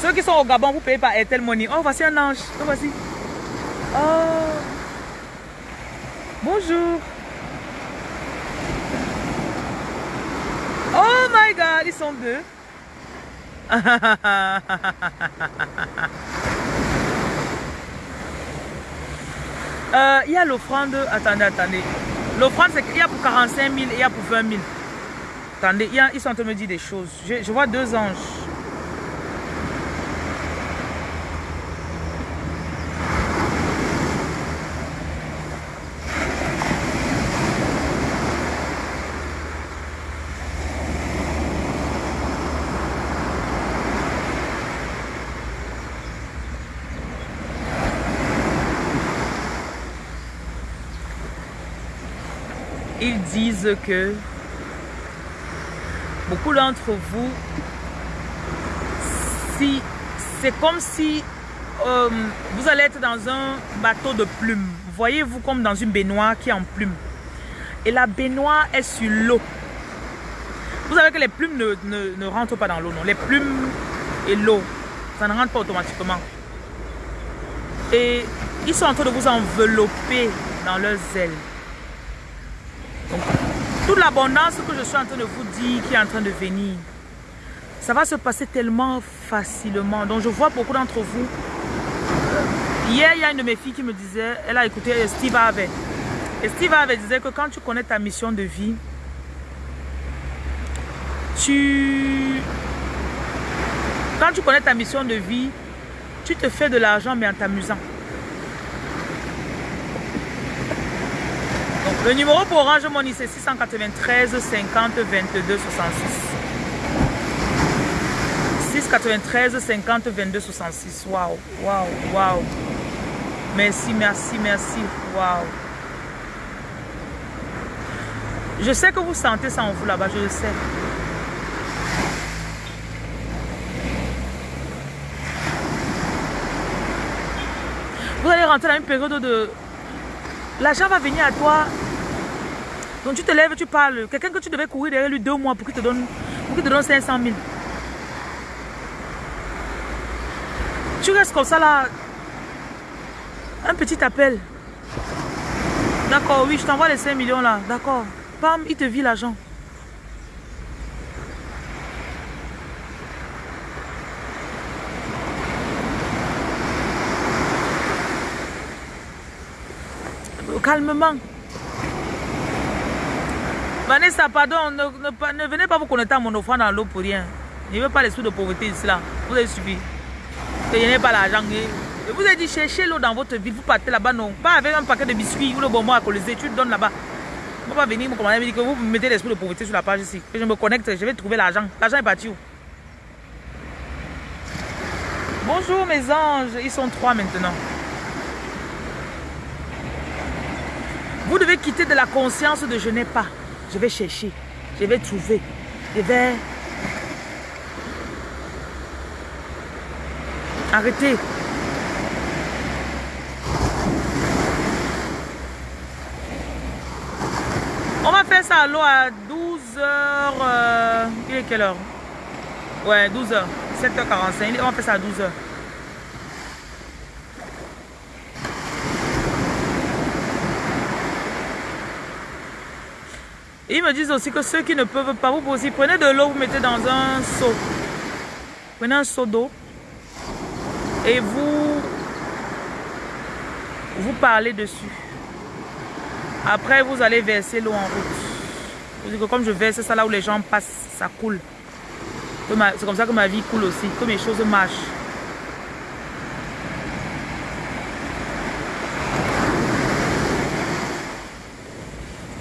Ceux qui sont au Gabon, vous payez par Airtel Money. Oh, voici un ange. Oh, voici. Oh. Bonjour. Oh my god, ils sont deux. Euh, il y a l'offrande. Attendez, attendez. L'offrande, c'est qu'il y a pour 45 000 et il y a pour 20 000. Attendez, ils sont en train de me dire des choses. je vois deux anges. ils disent que beaucoup d'entre vous, si c'est comme si euh, vous allez être dans un bateau de plumes. Voyez-vous comme dans une baignoire qui est en plumes. Et la baignoire est sur l'eau. Vous savez que les plumes ne, ne rentrent pas dans l'eau, non. Les plumes et l'eau, ça ne rentre pas automatiquement. Et ils sont en train de vous envelopper dans leurs ailes. Toute l'abondance que je suis en train de vous dire qui est en train de venir, ça va se passer tellement facilement. Donc, je vois beaucoup d'entre vous. Hier, il y a une de mes filles qui me disait, elle a écouté Steve Harvey. Et Steve Harvey disait que quand tu connais ta mission de vie, tu... Quand tu connais ta mission de vie, Tu te fais de l'argent, mais en t'amusant. Le numéro pour Orange Money, c'est 693 50 22 66. 693 50 22 66. Waouh, waouh, waouh. Merci, merci, merci. Waouh. Je sais que vous sentez ça en vous là-bas, je le sais. Vous allez rentrer dans une période de... L'argent va venir à toi. Donc tu te lèves, tu parles. Quelqu'un que tu devais courir derrière lui deux mois pour qu'il te donne, pour qu'il te donne 500 000. Tu restes comme ça là. Un petit appel. D'accord, oui, je t'envoie les 5 millions là. D'accord. Pam, il te vit l'argent. Calmement. Vanessa, pardon, ne, ne, venez pas vous connecter à mon offrande dans l'eau pour rien. Je ne veux pas les de pauvreté ici là. Vous avez subi. Je n'ai pas l'argent. Je vous ai dit, cherchez l'eau dans votre ville. Vous partez là-bas, non. Pas avec un paquet de biscuits ou le bonbon à coller. Tu le donnes là-bas. Peux pas venir me commander me dire que vous mettez l'esprit de pauvreté sur la page ici. Que je me connecte, je vais trouver l'argent. L'argent est parti où? Bonjour mes anges. Ils sont trois maintenant. Vous devez quitter de la conscience de je n'ai pas. Je vais chercher. Je vais trouver. Je vais... Arrêtez. On va faire ça à l'eau à 12h. Euh, il est quelle heure? Ouais, 12h. 7h45. On va faire ça à 12h. Ils me disent aussi que ceux qui ne peuvent pas, vous aussi, prenez de l'eau, vous mettez dans un seau. Prenez un seau d'eau et vous, vous parlez dessus. Après, vous allez verser l'eau en route. Vous dites que comme je verse ça là où les gens passent, ça coule. C'est comme ça que ma vie coule aussi, que mes choses marchent.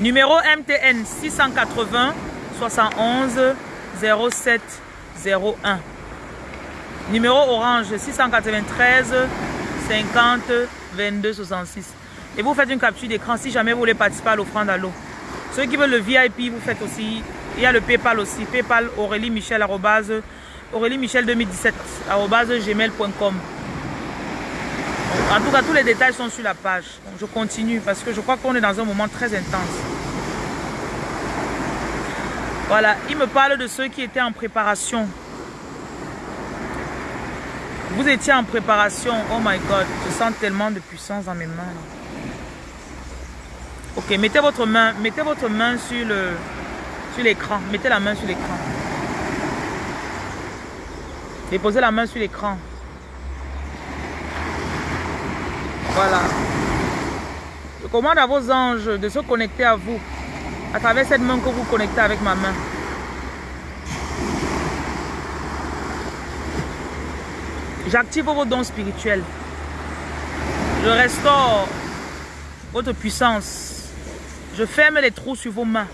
Numéro MTN 680 71 07 01. Numéro Orange 693 50 22 66. Et vous faites une capture d'écran si jamais vous voulez participer à l'offrande à l'eau. Ceux qui veulent le VIP, vous faites aussi. Il y a le PayPal aussi. PayPal Aurélie Michel Aurélie Michel 2017 gmail.com. En tout cas, tous les détails sont sur la page. je continue parce que je crois qu'on est dans un moment très intense. Voilà, il me parle de ceux qui étaient en préparation. Vous étiez en préparation. Oh my God, je sens tellement de puissance dans mes mains. Ok, mettez votre main, mettez votre main sur sur l'écran. Mettez la main sur l'écran. Déposez la main sur l'écran. Voilà. Je commande à vos anges de se connecter à vous à travers cette main que vous connectez avec ma main. J'active vos dons spirituels. Je restaure votre puissance. Je ferme les trous sur vos mains.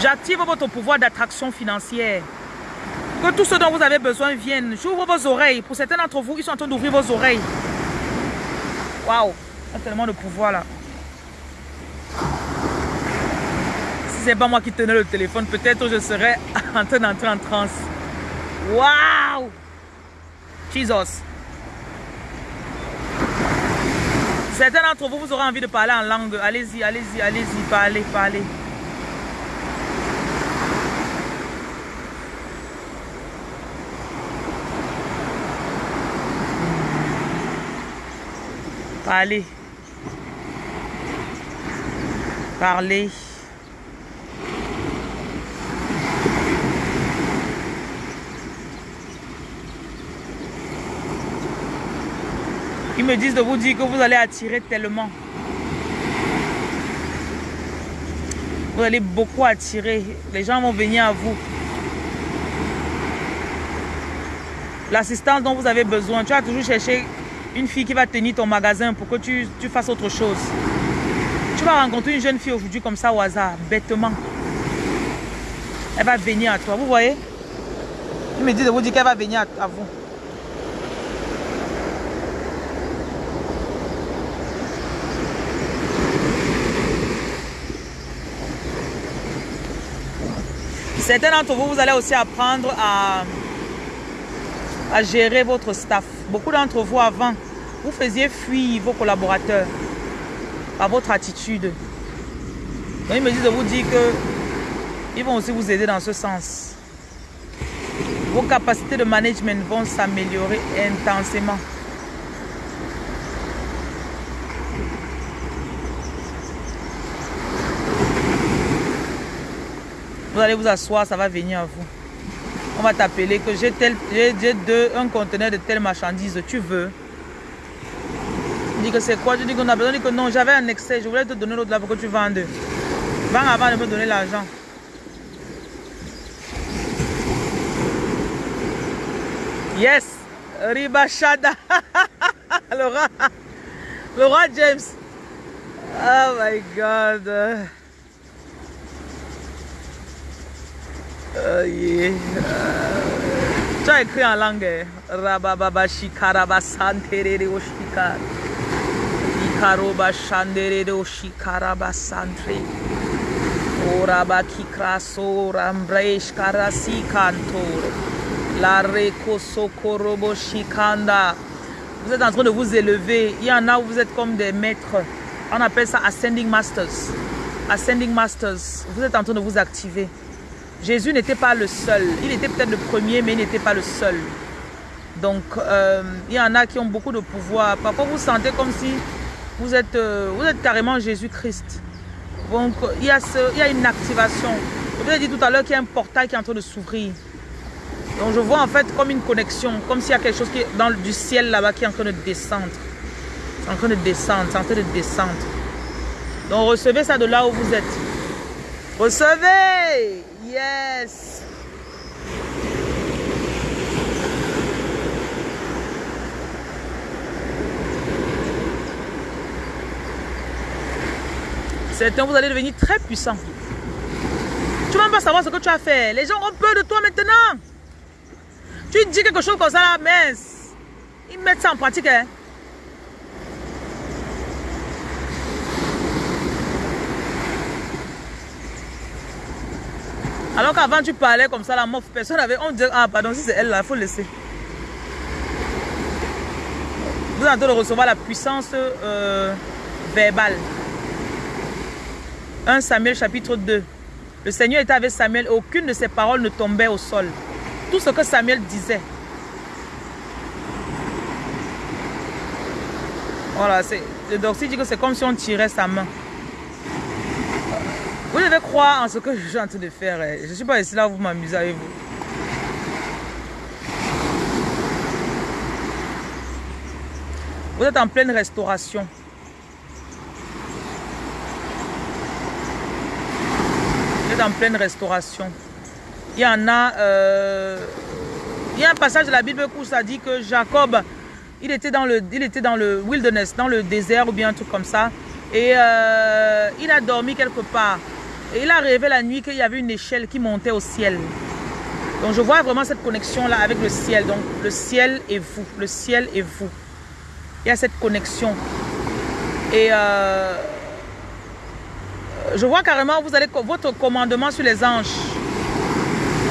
J'active votre pouvoir d'attraction financière. Que tout ce dont vous avez besoin vienne. J'ouvre vos oreilles. Pour certains d'entre vous, ils sont en train d'ouvrir vos oreilles. Waouh! Il y a tellement de pouvoir là. Si c'est pas moi qui tenais le téléphone, peut-être je serais en train d'entrer en transe. Wow! Jesus. Certains d'entre vous, vous aurez envie de parler en langue. Allez-y, allez-y, allez-y, parlez, parlez. Parlez. Parlez. Ils me disent de vous dire que vous allez attirer tellement. Vous allez beaucoup attirer. Les gens vont venir à vous. l'assistance dont vous avez besoin. Tu vas toujours chercher une fille qui va tenir ton magasin pour que tu, tu fasses autre chose. Tu vas rencontrer une jeune fille aujourd'hui comme ça au hasard, bêtement. Elle va venir à toi, vous voyez? Il me dit de vous dire qu'elle va venir à, à vous. Certains d'entre vous, vous allez aussi apprendre à, à gérer votre staff. Beaucoup d'entre vous, avant, vous faisiez fuir vos collaborateurs par votre attitude. Donc, ils me disent de vous dire que ils vont aussi vous aider dans ce sens. Vos capacités de management vont s'améliorer intensément. Vous allez vous asseoir, ça va venir à vous. On va t'appeler que j'ai un conteneur de telle marchandise, tu veux. Dis que c'est quoi? Je dis qu'on a besoin. Dis que non, j'avais un excès, je voulais te donner l'autre là pour que tu vendes. Vends avant de me donner l'argent. Yes, Ribashada. le roi, le roi James. Oh my God. Uh, yeah. tu as écrit en langue. Rabababa shikaraba santerere oshika. Santre. Oraba kikraso rambresh karasi kantor. La reko sokorobo shikanda. Vous êtes en train de vous élever. Il y en a où vous êtes comme des maîtres. On appelle ça ascending masters. Ascending masters. Vous êtes en train de vous activer. Jésus n'était pas le seul. Il était peut-être le premier, mais il n'était pas le seul. Donc, euh, il y en a qui ont beaucoup de pouvoir. Parfois, vous sentez comme si vous êtes, euh, vous êtes carrément Jésus-Christ. Donc, il y, a ce, il y a une activation. Je vous ai dit tout à l'heure qu'il y a un portail qui est en train de s'ouvrir. Donc, je vois en fait comme une connexion, comme s'il y a quelque chose qui est dans, du ciel là-bas qui est en train de descendre. C'est en train de descendre, c'est en train de descendre. Donc, recevez ça de là où vous êtes. Recevez Yes. Certains, vous allez devenir très puissant. Tu ne vas pas savoir ce que tu as fait. Les gens ont peur de toi maintenant. Tu dis quelque chose comme ça là, mais ils mettent ça en pratique. Hein. Alors qu'avant tu parlais comme ça, la meuf, personne avait. On disait, ah pardon, si c'est elle là, il faut laisser. Vous êtes en train de recevoir la puissance euh, verbale. 1 Samuel chapitre 2. Le Seigneur était avec Samuel et aucune de ses paroles ne tombait au sol. Tout ce que Samuel disait. Voilà, le Doxy dit que c'est comme si on tirait sa main. Vous devez croire en ce que je suis en train de faire. Eh. Je ne suis pas ici là, vous m'amusez avec vous. Vous êtes en pleine restauration. En pleine restauration. Il y en a... Euh, il y a un passage de la Bible où ça dit que Jacob, il était dans le, il était dans le wilderness, dans le désert ou bien un truc comme ça. Et euh, il a dormi quelque part. Et il a rêvé la nuit qu'il y avait une échelle qui montait au ciel. Donc je vois vraiment cette connexion-là avec le ciel. Donc le ciel et vous. Le ciel et vous. Il y a cette connexion. Et euh, je vois carrément, vous allez votre commandement sur les anges.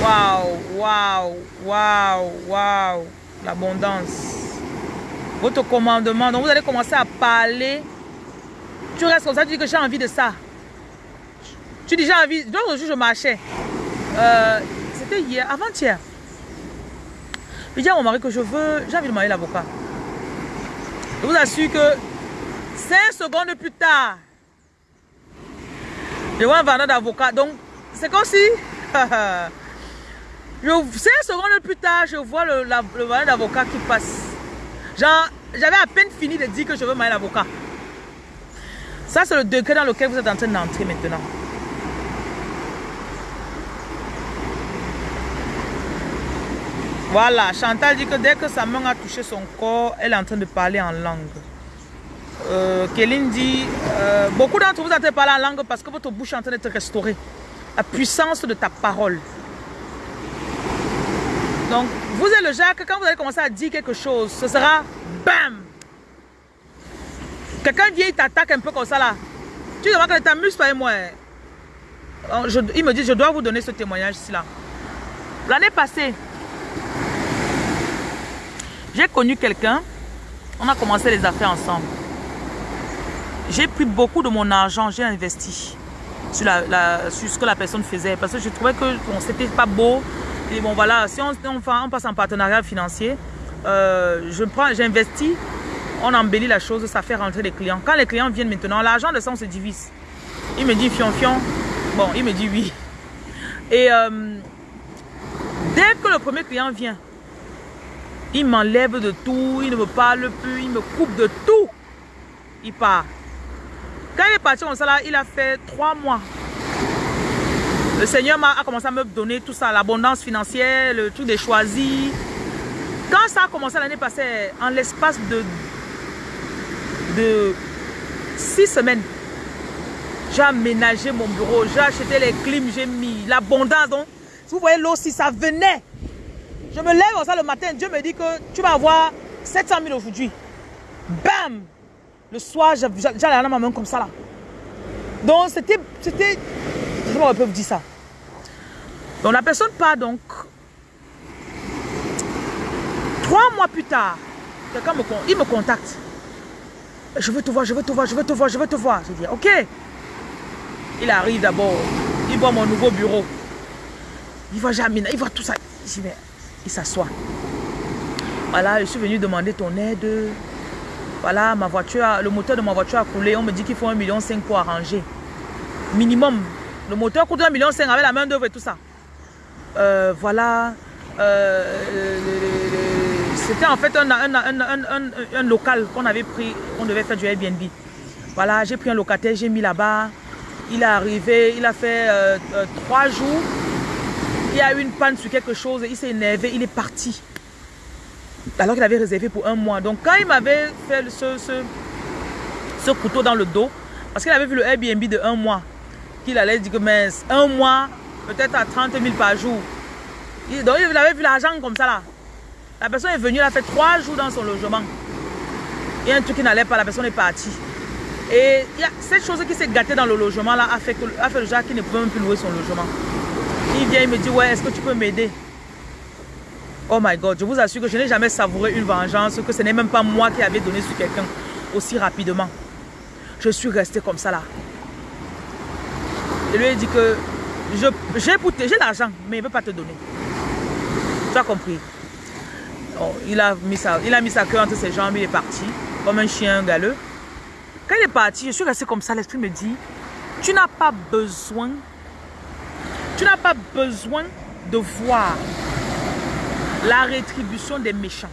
Waouh, waouh, waouh, waouh. L'abondance. Votre commandement. Donc vous allez commencer à parler. Tu restes comme ça, tu dis que j'ai envie de ça. Tu dis, j'ai envie. L'autre jour, je marchais. Euh, C'était hier, avant-hier. Je dis à mon mari que je veux, j'ai envie de marier l'avocat. Je vous assure que 5 secondes plus tard, je vois un vendeur d'avocat. Donc, c'est comme si. 5 secondes plus tard, je vois le, le vendeur d'avocat qui passe. J'avais à peine fini de dire que je veux marier l'avocat. Ça, c'est le degré dans lequel vous êtes en train d'entrer maintenant. Voilà, Chantal dit que dès que sa main a touché son corps, elle est en train de parler en langue. Euh, Kéline dit, euh, beaucoup d'entre vous êtes parler en langue parce que votre bouche est en train d'être restaurée. La puissance de ta parole. Donc, vous êtes le que quand vous allez commencer à dire quelque chose, ce sera BAM Quelqu'un vient, il t'attaque un peu comme ça là. Tu demandes que t'amuses pas et moi. Il me dit, je dois vous donner ce témoignage ici là. L'année passée, j'ai connu quelqu'un, on a commencé les affaires ensemble. J'ai pris beaucoup de mon argent, j'ai investi sur, la, ce que la personne faisait parce que je trouvais que bon, c'était pas beau. Et bon voilà, si on, on, passe en partenariat financier, euh, j'investis on embellit la chose, ça fait rentrer les clients. Quand les clients viennent maintenant, l'argent de ça, on se divise. Il me dit fion fion. Bon, il me dit oui. Et euh, dès que le premier client vient, il m'enlève de tout, il ne me parle plus, il me coupe de tout. Il part. Quand il est parti comme ça, là, il a fait trois mois. Le Seigneur a commencé à me donner tout ça, l'abondance financière, le truc des choisis. Quand ça a commencé l'année passée, en l'espace de six semaines, j'ai aménagé mon bureau, j'ai acheté les clims, j'ai mis l'abondance. Donc, si vous voyez l'eau, si ça venait, je me lève ça le matin, Dieu me dit que tu vas avoir 700 000 aujourd'hui. Bam! Le soir, j'allais dans ma main comme ça là. Donc, c'était, c'était, comment on peut vous dire ça? Donc, la personne part donc. Trois mois plus tard, quelqu'un me, il me contacte je veux te voir, je veux te voir, je veux te voir, je veux te voir. Je dis, ok. Il arrive d'abord, il voit mon nouveau bureau. Il voit Jamina, il voit tout ça. Il s'assoit. Voilà, je suis venu demander ton aide. Voilà, ma voiture, le moteur de ma voiture a coulé. On me dit qu'il faut un million cinq pour arranger. Minimum. Le moteur coûte un million cinq avec la main d'œuvre et tout ça. Euh, voilà. Euh, c'était en fait un, local qu'on avait pris, on devait faire du Airbnb. Voilà, j'ai pris un locataire, j'ai mis là-bas. Il est arrivé, il a fait euh, euh, trois jours. Il a eu une panne sur quelque chose, il s'est énervé, il est parti. Alors qu'il avait réservé pour un mois. Donc quand il m'avait fait ce, couteau dans le dos, parce qu'il avait vu le Airbnb de un mois, qu'il allait dire que mince, un mois, peut-être à 30 000 par jour. donc il avait vu l'argent comme ça là. La personne est venue, elle a fait trois jours dans son logement. Il y a un truc qui n'allait pas, la personne est partie. Et il y a cette chose qui s'est gâtée dans le logement là a fait, a fait le genre qui ne peut même plus louer son logement. Il vient, il me dit, ouais, est-ce que tu peux m'aider? Oh my God, je vous assure que je n'ai jamais savouré une vengeance, que ce n'est même pas moi qui avais donné sur quelqu'un aussi rapidement. Je suis resté comme ça là. Je lui ai dit que j'ai l'argent, mais il ne veut pas te donner. Tu as compris? Oh, il, a mis sa, il a mis sa queue entre ses jambes, il est parti, comme un chien galeux. Quand il est parti, je suis resté comme ça, l'esprit me dit, tu n'as pas besoin, tu n'as pas besoin de voir la rétribution des méchants.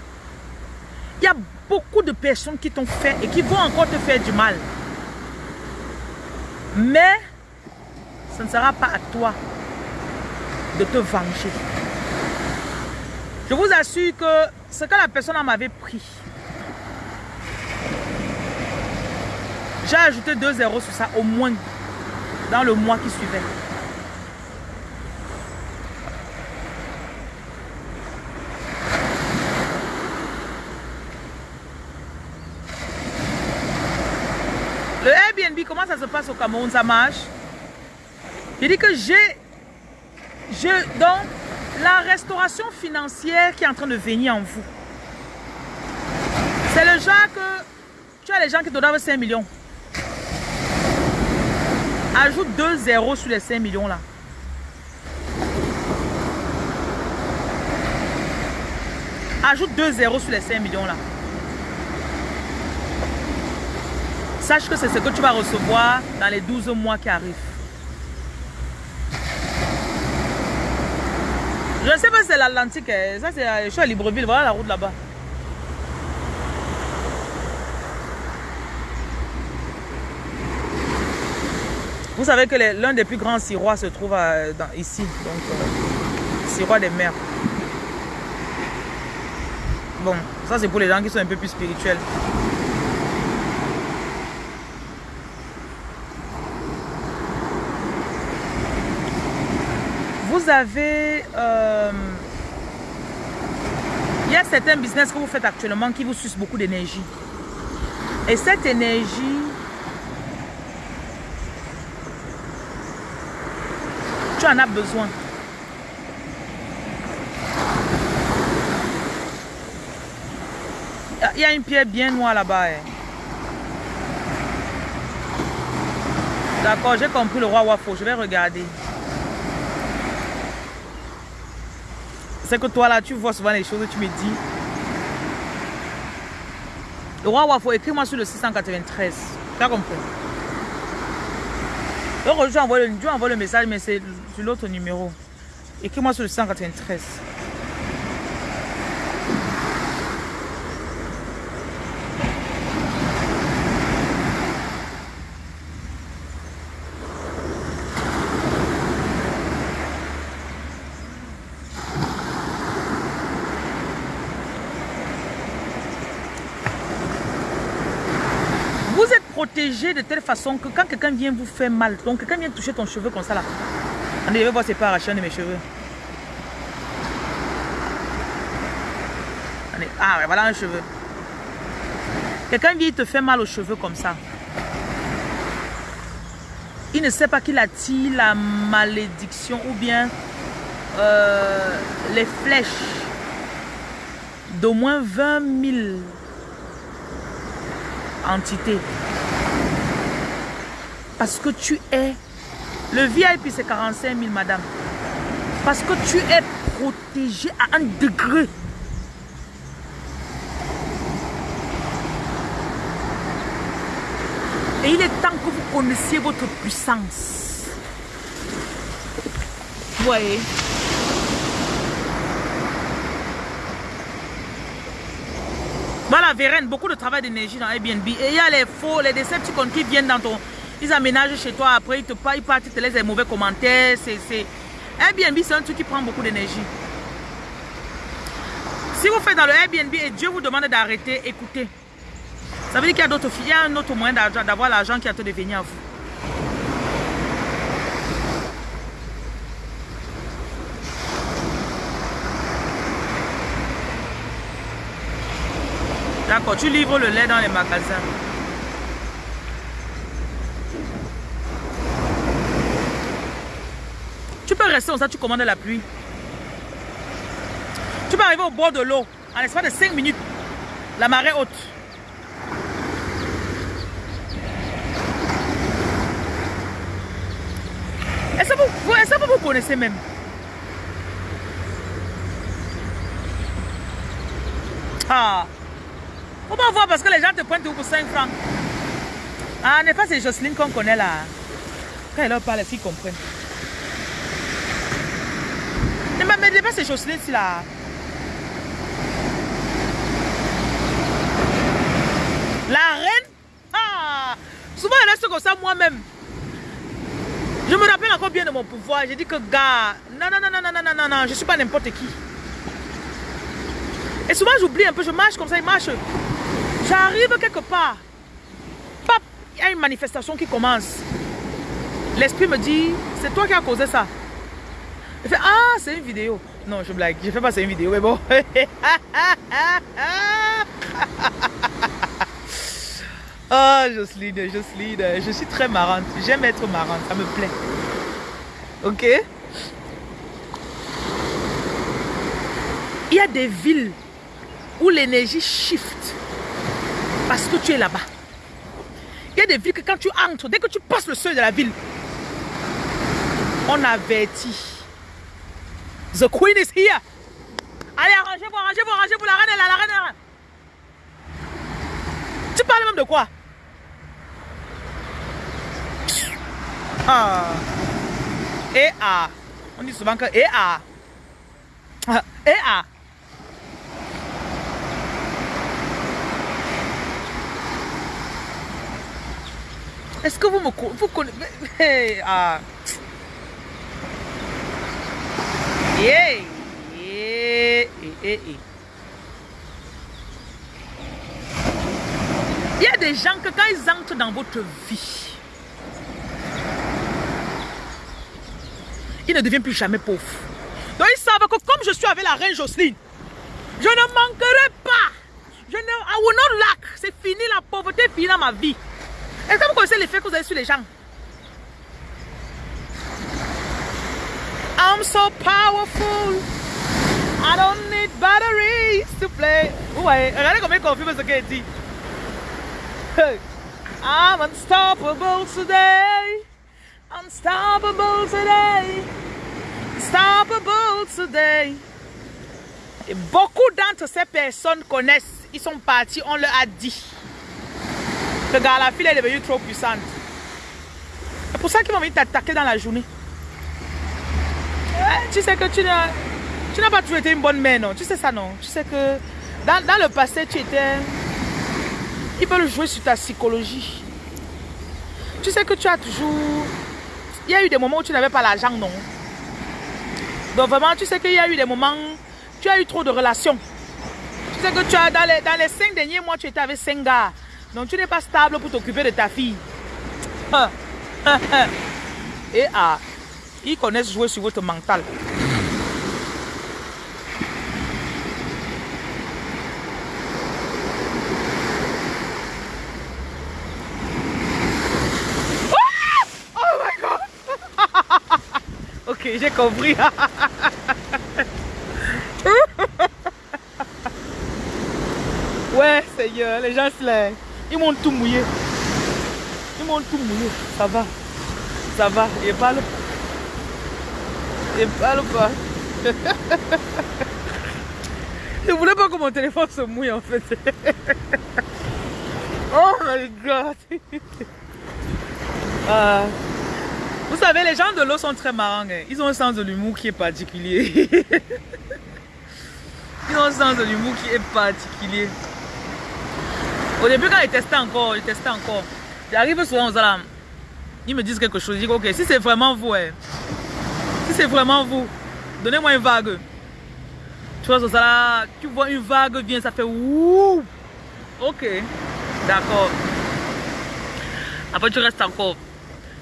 Il y a beaucoup de personnes qui t'ont fait et qui vont encore te faire du mal. Mais ce ne sera pas à toi de te venger. Je vous assure que ce que la personne m'avait pris, j'ai ajouté 2 euros sur ça au moins dans le mois qui suivait. Le Comment ça se passe au Cameroun Ça marche? Il dit que j'ai... Donc, la restauration financière qui est en train de venir en vous. C'est le genre que tu as les gens qui te donnent 5 millions. Ajoute 2 zéros sur les 5 millions là. Ajoute 2 zéros sur les 5 millions là. Sache que c'est ce que tu vas recevoir dans les 12 mois qui arrivent. Je ne sais pas si c'est l'Atlantique. Hein. Ça, c'est, je suis à Libreville. Voilà la route là-bas. Vous savez que l'un des plus grands sirois se trouve ici. Donc, euh, sirois des mers. Bon, ça c'est pour les gens qui sont un peu plus spirituels. Vous avez... Euh, il y a certains business que vous faites actuellement qui vous sucent beaucoup d'énergie. Et cette énergie, tu en as besoin. Il y a une pierre bien noire là-bas. Hein. D'accord, j'ai compris le roi Wafo. Je vais regarder. C'est que toi là, tu vois souvent les choses tu me dis. Le roi Wafo, écris-moi sur le 693. Tu as compris? Donc, je envoie le, le message, mais c'est sur l'autre numéro. Écris-moi sur le 693. De telle façon que quand quelqu'un vient vous faire mal, donc quelqu'un vient toucher ton cheveu comme ça là, on je voir c'est pas arraché de mes cheveux. ah ouais, voilà un cheveu. Quelqu'un vient te fait mal aux cheveux comme ça. Il ne sait pas qu'il attire la malédiction ou bien euh, les flèches d'au moins 20 000 entités. Parce que tu es... Le VIP, c'est 45 000, madame. Parce que tu es protégé à un degré. Et il est temps que vous connaissiez votre puissance. Vous voyez? Voilà, Vérène, beaucoup de travail d'énergie dans Airbnb. Et il y a les faux, les décepticons qui viennent dans ton... Ils aménagent chez toi, après ils te, ils partent, ils te laissent des mauvais commentaires. Airbnb, c'est un truc qui prend beaucoup d'énergie. Si vous faites dans le Airbnb et Dieu vous demande d'arrêter, écoutez. Ça veut dire qu'il y a d'autres filles, il y a un autre moyen d'avoir l'argent qui a de venir à vous. D'accord, tu livres le lait dans les magasins. Peux rester comme ça, tu commandes la pluie. Tu peux arriver au bord de l'eau en l'espace de 5 minutes. La marée haute. Est-ce que vous, est vous connaissez même? Ah Faut pas voir parce que les gens te pointent pour 5 francs. Ah, n'est pas c'est Jocelyne qu'on connaît là. Quand elle leur parle, les filles comprennent. Ne me mettez pas ces choses-ci là. La reine ah, Souvent elle reste comme ça moi-même. Je me rappelle encore bien de mon pouvoir. J'ai dit que gars, non, non, non, non, non, non, non, non, je suis pas n'importe qui. Et souvent j'oublie un peu, je marche comme ça, il marche. J'arrive quelque part. Il y a une manifestation qui commence. L'esprit me dit, c'est toi qui as causé ça. Il fait, ah, c'est une vidéo. Non, je blague. Je fais pas c'est une vidéo, mais bon. oh, Jocelyne, Jocelyne. Je suis très marrante. J'aime être marrante. Ça me plaît. Ok? Il y a des villes où l'énergie shift parce que tu es là-bas. Il y a des villes que quand tu entres, dès que tu passes le seuil de la ville, on avertit The queen is here. Allez, arrangez-vous, arrangez-vous, arrangez-vous. La reine est là, la reine est là. Tu parles même de quoi? Ah. Et ah. On dit souvent que et ah. Et ah. Est-ce que vous me vous connaissez Ah. Il y a des gens que quand ils entrent dans votre vie, ils ne deviennent plus jamais pauvres. Donc ils savent que comme je suis avec la reine Jocelyne, je ne manquerai pas. Je ne, I will not lack. C'est fini la pauvreté, fini dans ma vie. Est-ce que vous connaissez l'effet que vous avez sur les gens I'm so powerful. I don't need batteries to play. Ouais, regardez combien confirme ce qu'elle dit. I'm unstoppable today. Unstoppable today. Unstoppable today. Et beaucoup d'entre ces personnes connaissent. Ils sont partis, on leur a dit. Que la fille est devenue trop puissante. C'est pour ça qu'ils vont venir t'attaquer dans la journée. Tu sais que tu n'as tu n'as pas toujours été une bonne mère, non? Tu sais ça, non? Tu sais que dans, dans le passé, tu étais... Ils veulent jouer sur ta psychologie. Tu sais que tu as toujours... Il y a eu des moments où tu n'avais pas l'argent, non? Donc vraiment, tu sais qu'il y a eu des moments... Tu as eu trop de relations. Tu sais que tu as... Dans les, dans les cinq derniers mois, tu étais avec cinq gars. Donc tu n'es pas stable pour t'occuper de ta fille. Et ah, ils connaissent jouer sur votre mental. j'ai compris. ouais, Seigneur, les gens. Ils m'ont tout mouillé. Ils m'ont tout mouillé. Ça va. Ça va. Il parle. Il parle pas? Je voulais pas que mon téléphone se mouille en fait. oh my god. ah. Vous savez, les gens de l'eau sont très marrants. Hein. Ils ont un sens de l'humour qui est particulier. Ils ont un sens de l'humour qui est particulier. Au début, quand ils testaient encore, ils testaient encore. J'arrive souvent aux alarmes. Ils me disent quelque chose. Je dis, ok, si c'est vraiment vous, hein, si c'est vraiment vous, donnez-moi une vague. Tu vois, ça, tu vois une vague vient, ça fait ouh. Ok, d'accord. Après, tu restes encore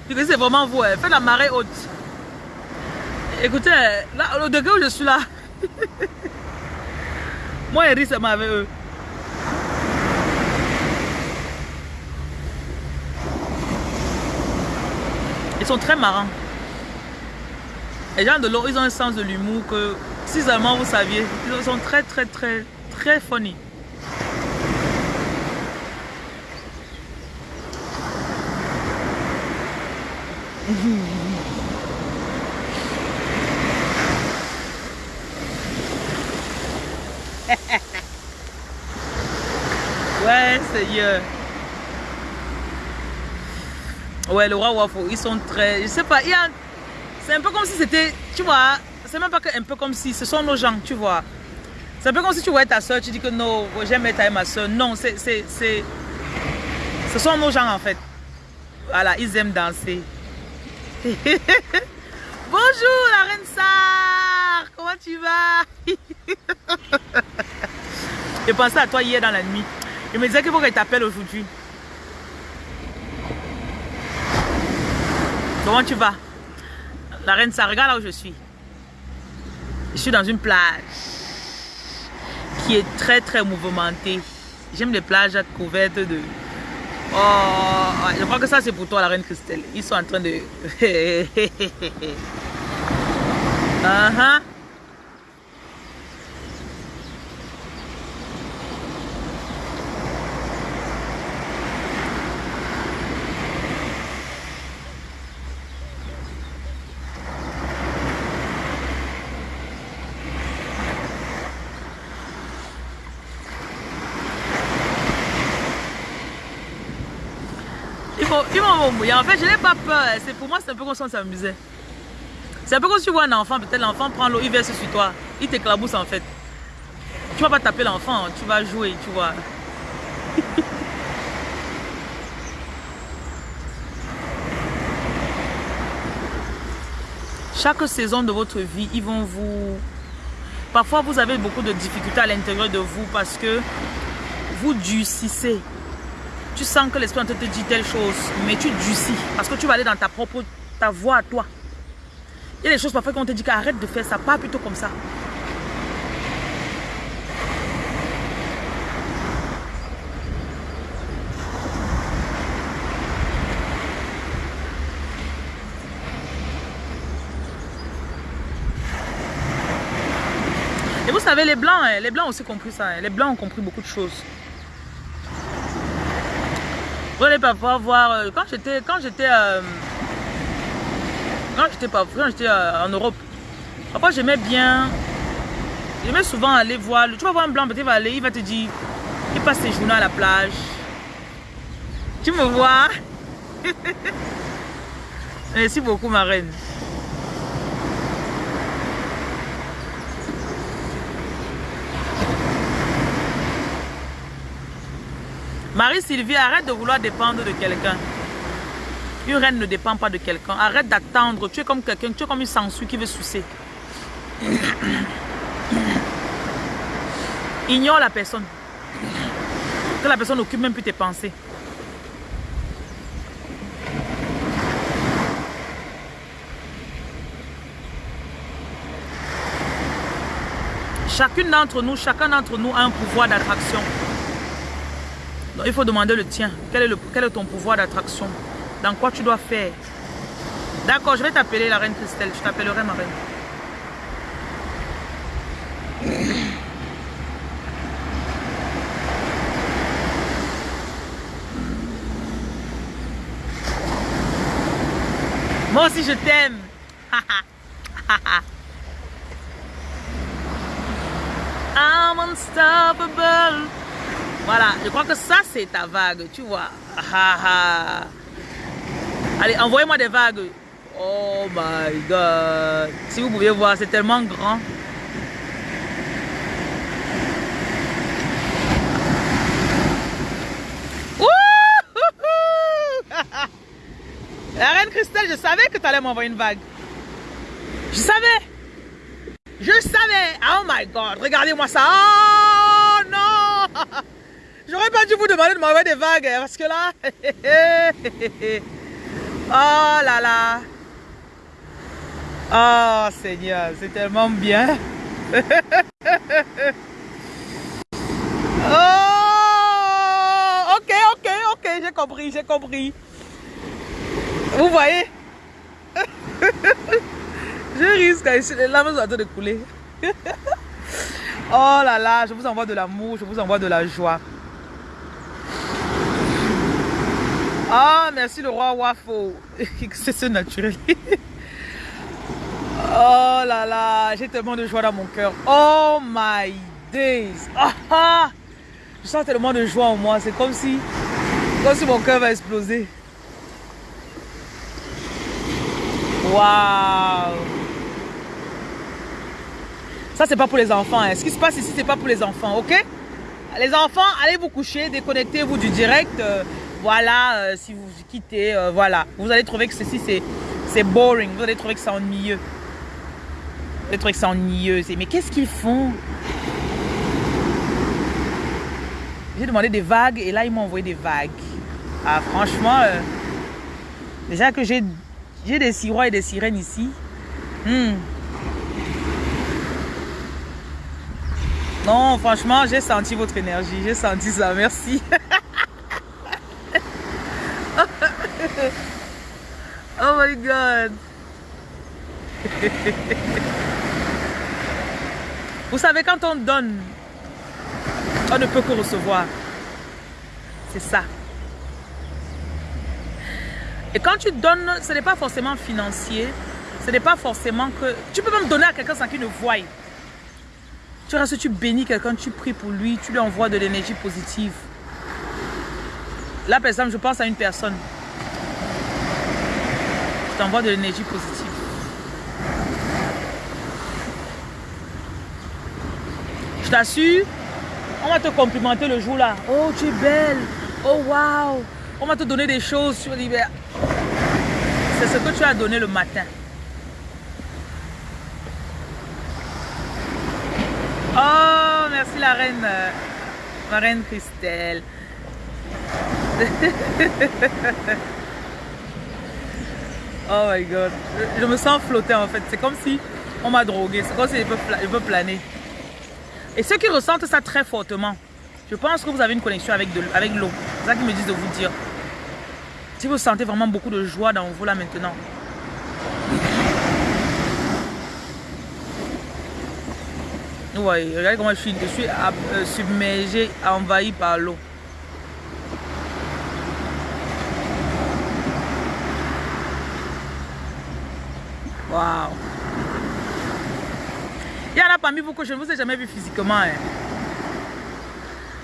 c'est vraiment vous. Faites la marée haute. Écoutez, là, le degré où je suis là, moi et c'est avec eux. Ils sont très marrants. Les gens de l'eau, ils ont un sens de l'humour que, si seulement vous saviez, ils sont très, très, très, très funny. ouais, Seigneur. Ouais, le roi Wafo, ils sont très... Je sais pas, il y a... C'est un peu comme si c'était... Tu vois, c'est même pas que un peu comme si... Ce sont nos gens, tu vois. C'est un peu comme si tu vois ta soeur, tu dis que non, j'aime être avec ma soeur. Non, c'est... Ce sont nos gens, en fait. Voilà, ils aiment danser. Bonjour la reine Sar, comment tu vas? Je pensais à toi hier dans la nuit. Je me disais qu'il faut qu'elle t'appelle aujourd'hui. Comment tu vas? La reine Sar, regarde là où je suis. Je suis dans une plage qui est très très mouvementée. J'aime les plages couvertes de Oh, je crois que ça c'est pour toi la reine Christelle. Ils sont en train de... uh. En fait, je n'ai pas peur. Pour moi, c'est un peu comme si on s'amusait. C'est un peu comme si tu vois un enfant, peut-être l'enfant prend l'eau, il verse sur toi. Il t'éclabousse en fait. Tu vas pas taper l'enfant, tu vas jouer, tu vois. Chaque saison de votre vie, ils vont vous... Parfois, vous avez beaucoup de difficultés à l'intérieur de vous parce que vous durcissez Tu sens que l'esprit te dit telle chose, mais tu durcis parce que tu vas aller dans ta propre ta voix à toi. Il y a des choses parfois qu'on te dit qu'arrête de faire ça, pas plutôt comme ça. Et vous savez, les blancs, hein, les blancs ont aussi compris ça. Hein. Les blancs ont compris beaucoup de choses. Allez parfois voir, euh, quand j'étais, quand j'étais, euh, quand j'étais j'étais euh, en Europe, parfois j'aimais bien, j'aimais souvent aller voir, tu vas voir un blanc, peut-être va aller, il va te dire, il passe ses journées à la plage. Tu me vois? Merci beaucoup ma reine. Marie-Sylvie, arrête de vouloir dépendre de quelqu'un. Une reine ne dépend pas de quelqu'un. Arrête d'attendre. Tu es comme quelqu'un, tu es comme une sangsue qui veut sucer. Ignore la personne. Que la personne n'occupe même plus tes pensées. Chacune d'entre nous, chacun d'entre nous a un pouvoir d'attraction il faut demander le tien. Quel est, le, quel est ton pouvoir d'attraction? Dans quoi tu dois faire? D'accord, je vais t'appeler la reine Christelle. Je t'appellerai ma reine. Moi aussi, je t'aime. I'm unstoppable. Voilà, je crois que ça c'est ta vague, tu vois. Allez, envoyez-moi des vagues. Oh my god. Si vous pouviez voir, c'est tellement grand. La reine Christelle, je savais que tu allais m'envoyer une vague. Je savais. Je savais. Oh my god, regardez-moi ça. Oh non. J'aurais pas dû vous demander de m'envoyer des vagues hein, parce que là. oh là là. Oh Seigneur, c'est tellement bien. oh, ok, ok, ok, j'ai compris, j'ai compris. Vous voyez? Je risque, les larmes sont en de couler. oh là là, je vous envoie de l'amour, je vous envoie de la joie. Ah, merci le roi Wafo. C'est ce naturel. oh là là, j'ai tellement de joie dans mon cœur. Oh my days. Ah, ah, Je sens tellement de joie en moi. C'est comme si, mon cœur va exploser. Waouh. Ça, c'est pas pour les enfants. Hein. Ce qui se passe ici, c'est pas pour les enfants, ok? Les enfants, allez vous coucher, déconnectez-vous du direct. Euh, voilà, euh, si vous quittez, euh, voilà. Vous allez trouver que ceci, c'est boring. Vous allez trouver que c'est ennuyeux. Vous allez trouver que c'est ennuyeux. Mais qu'est-ce qu'ils font? J'ai demandé des vagues et là, ils m'ont envoyé des vagues. Ah, franchement, euh, déjà que j'ai des sirois et des sirènes ici. Hmm. Non, franchement, j'ai senti votre énergie. J'ai senti ça. Merci. oh my god. Vous savez, quand on donne, on ne peut que recevoir. C'est ça. Et quand tu donnes, ce n'est pas forcément financier. Ce n'est pas forcément que... Tu peux même donner à quelqu'un sans qu'il ne voie. Tu restes, tu bénis quelqu'un, tu pries pour lui, tu lui envoies de l'énergie positive. Là, exemple, je pense à une personne. Je t'envoie de l'énergie positive. Je t'assure, on va te complimenter le jour là. Oh, tu es belle. Oh, wow. On va te donner des choses sur l'hiver. C'est ce que tu as donné le matin. Oh, merci la reine. Ma reine Christelle. oh my god. Je, me sens flotter en fait. C'est comme si on m'a drogué. C'est comme si je peux, planer. Et ceux qui ressentent ça très fortement, je pense que vous avez une connexion avec, avec l'eau. C'est ça qu'ils me disent de vous dire. Si vous sentez vraiment beaucoup de joie dans vous là maintenant. Ouais, regardez comment je suis, je suis euh, submergé, envahi par l'eau. Il y en a parmi vous que je ne vous ai jamais vu physiquement. Hein.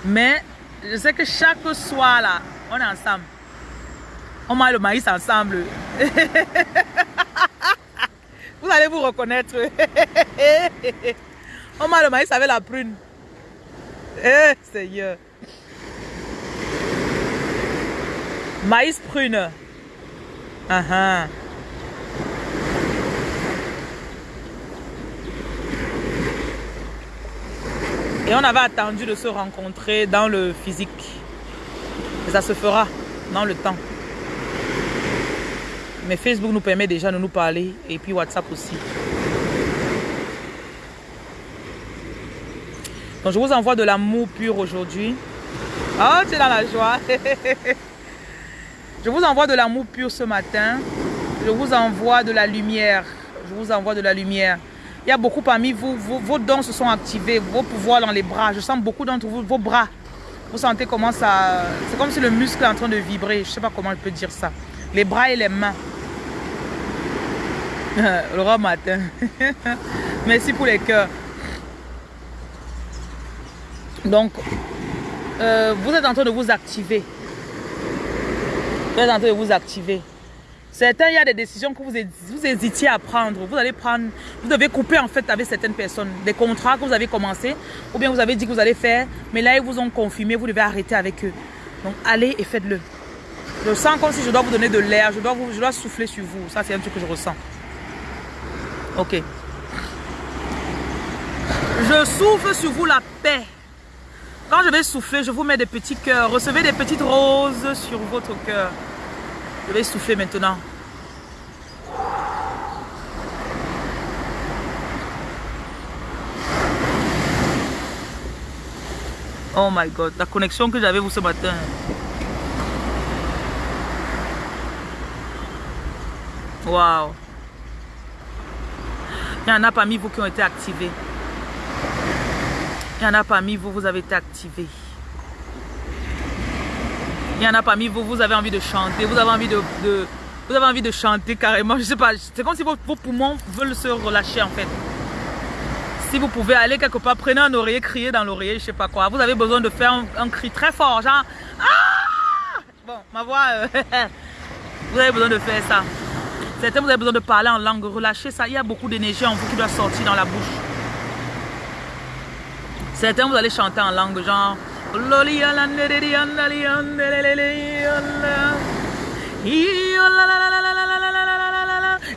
Mais je sais que chaque soir là, on est ensemble. On mange le maïs ensemble. vous allez vous reconnaître. on mange le maïs avec la prune. Eh, Seigneur. Maïs prune. Uh. Et on avait attendu de se rencontrer dans le physique. Et ça se fera dans le temps. Mais Facebook nous permet déjà de nous parler et puis WhatsApp aussi. Donc je vous envoie de l'amour pur aujourd'hui. Oh, tu es dans la joie. je vous envoie de l'amour pur ce matin. Je vous envoie de la lumière. Je vous envoie de la lumière. Il y a beaucoup parmi vous, vos, dons se sont activés, vos pouvoirs dans les bras. Je sens beaucoup d'entre vous, vos bras. Vous sentez comment ça... C'est comme si le muscle est en train de vibrer. Je ne sais pas comment je peux dire ça. Les bras et les mains. le roi matin. Merci pour les cœurs. Donc, euh, vous êtes en train de vous activer. Vous êtes en train de vous activer. Certains, il y a des décisions que vous, hésitiez à prendre. Vous allez prendre, vous devez couper en fait avec certaines personnes. Des contrats que vous avez commencé, ou bien vous avez dit que vous allez faire, mais là ils vous ont confirmé, vous devez arrêter avec eux. Donc allez et faites-le. Je sens comme si je dois vous donner de l'air, je dois, je dois souffler sur vous. Ça c'est un truc que je ressens. Ok. Je souffle sur vous la paix. Quand je vais souffler, je vous mets des petits cœurs. Recevez des petites roses sur votre cœur. Je vais souffler maintenant. Oh my God, la connexion que j'avais vous ce matin. Wow. Il y en a parmi vous qui ont été activés. Il y en a parmi vous, vous avez été activés. Il y en a parmi vous, vous avez envie de chanter, vous avez envie de, vous avez envie de chanter carrément. Je sais pas, c'est comme si vos, poumons veulent se relâcher en fait. Si vous pouvez aller quelque part, prenez un oreiller, crier dans l'oreiller, je sais pas quoi. Vous avez besoin de faire un, cri très fort, genre ah Bon, ma voix, euh, vous avez besoin de faire ça. Certains, vous avez besoin de parler en langue, relâchez ça. Il y a beaucoup d'énergie en vous qui doit sortir dans la bouche. Certains, vous allez chanter en langue, genre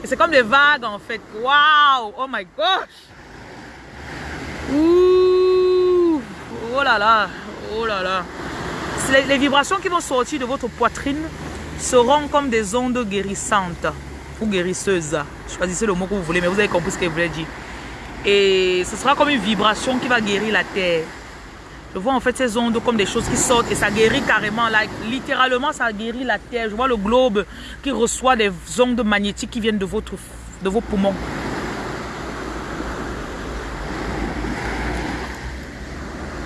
c'est comme des vagues en fait. Waouh! Oh my gosh! Ouh! Oh là là! Oh là là! Les, vibrations qui vont sortir de votre poitrine seront comme des ondes guérissantes ou guérisseuses. Choisissez le mot que vous voulez, mais vous avez compris ce que je voulais dire. Et ce sera comme une vibration qui va guérir la terre. Je vois en fait ces ondes comme des choses qui sortent et ça guérit carrément. littéralement, ça guérit la terre. Je vois le globe qui reçoit des ondes magnétiques qui viennent de, vos poumons.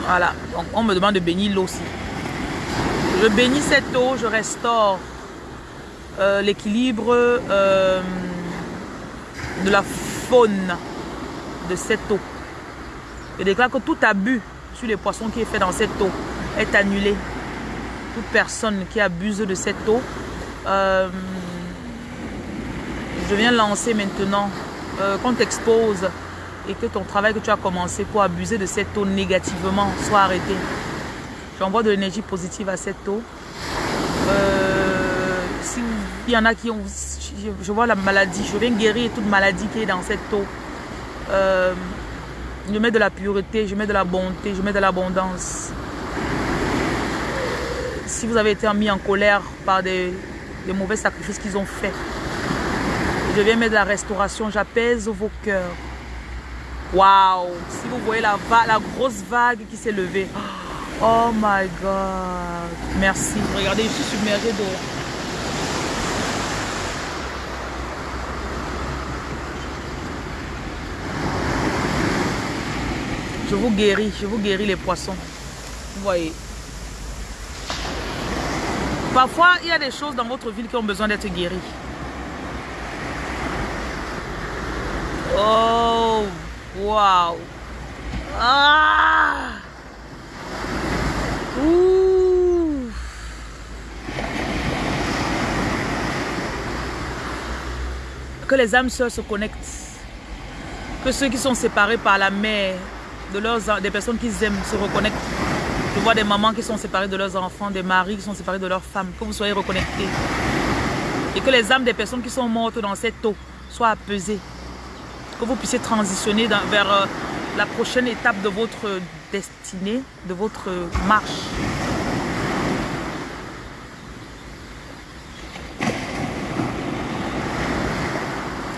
Voilà. Donc, on me demande de bénir l'eau aussi. Je bénis cette eau, je restaure euh, l'équilibre euh, de la faune de cette eau. Je déclare que tout abus les poissons qui est fait dans cette eau est annulé. Toute personne qui abuse de cette eau, euh, je viens lancer maintenant euh, qu'on t'expose et que ton travail que tu as commencé pour abuser de cette eau négativement soit arrêté. J'envoie de l'énergie positive à cette eau. Euh, S'il y en a qui ont... Je, vois la maladie, je viens guérir toute maladie qui est dans cette eau. Je mets de la pureté, je mets de la bonté, je mets de l'abondance. si vous avez été mis en colère par des, mauvais sacrifices qu'ils ont faits. Je viens mettre la restauration, j'apaise vos cœurs. Waouh Si vous voyez la, la grosse vague qui s'est levée. Oh my God Merci. Regardez, je suis submergée d'eau. Je vous guéris, je vous guéris les poissons. Vous voyez. Parfois, il y a des choses dans votre ville qui ont besoin d'être guéries. Oh, wow. Ah. Ouh. Que les âmes sœurs se connectent. Que ceux qui sont séparés par la mer de leurs, des personnes qu'ils aiment se reconnectent. Je vois des mamans qui sont séparées de leurs enfants, des maris qui sont séparés de leurs femmes. Que vous soyez reconnectés. Et que les âmes des personnes qui sont mortes dans cette eau soient apaisées. Que vous puissiez transitionner vers euh, la prochaine étape de votre destinée, de votre marche.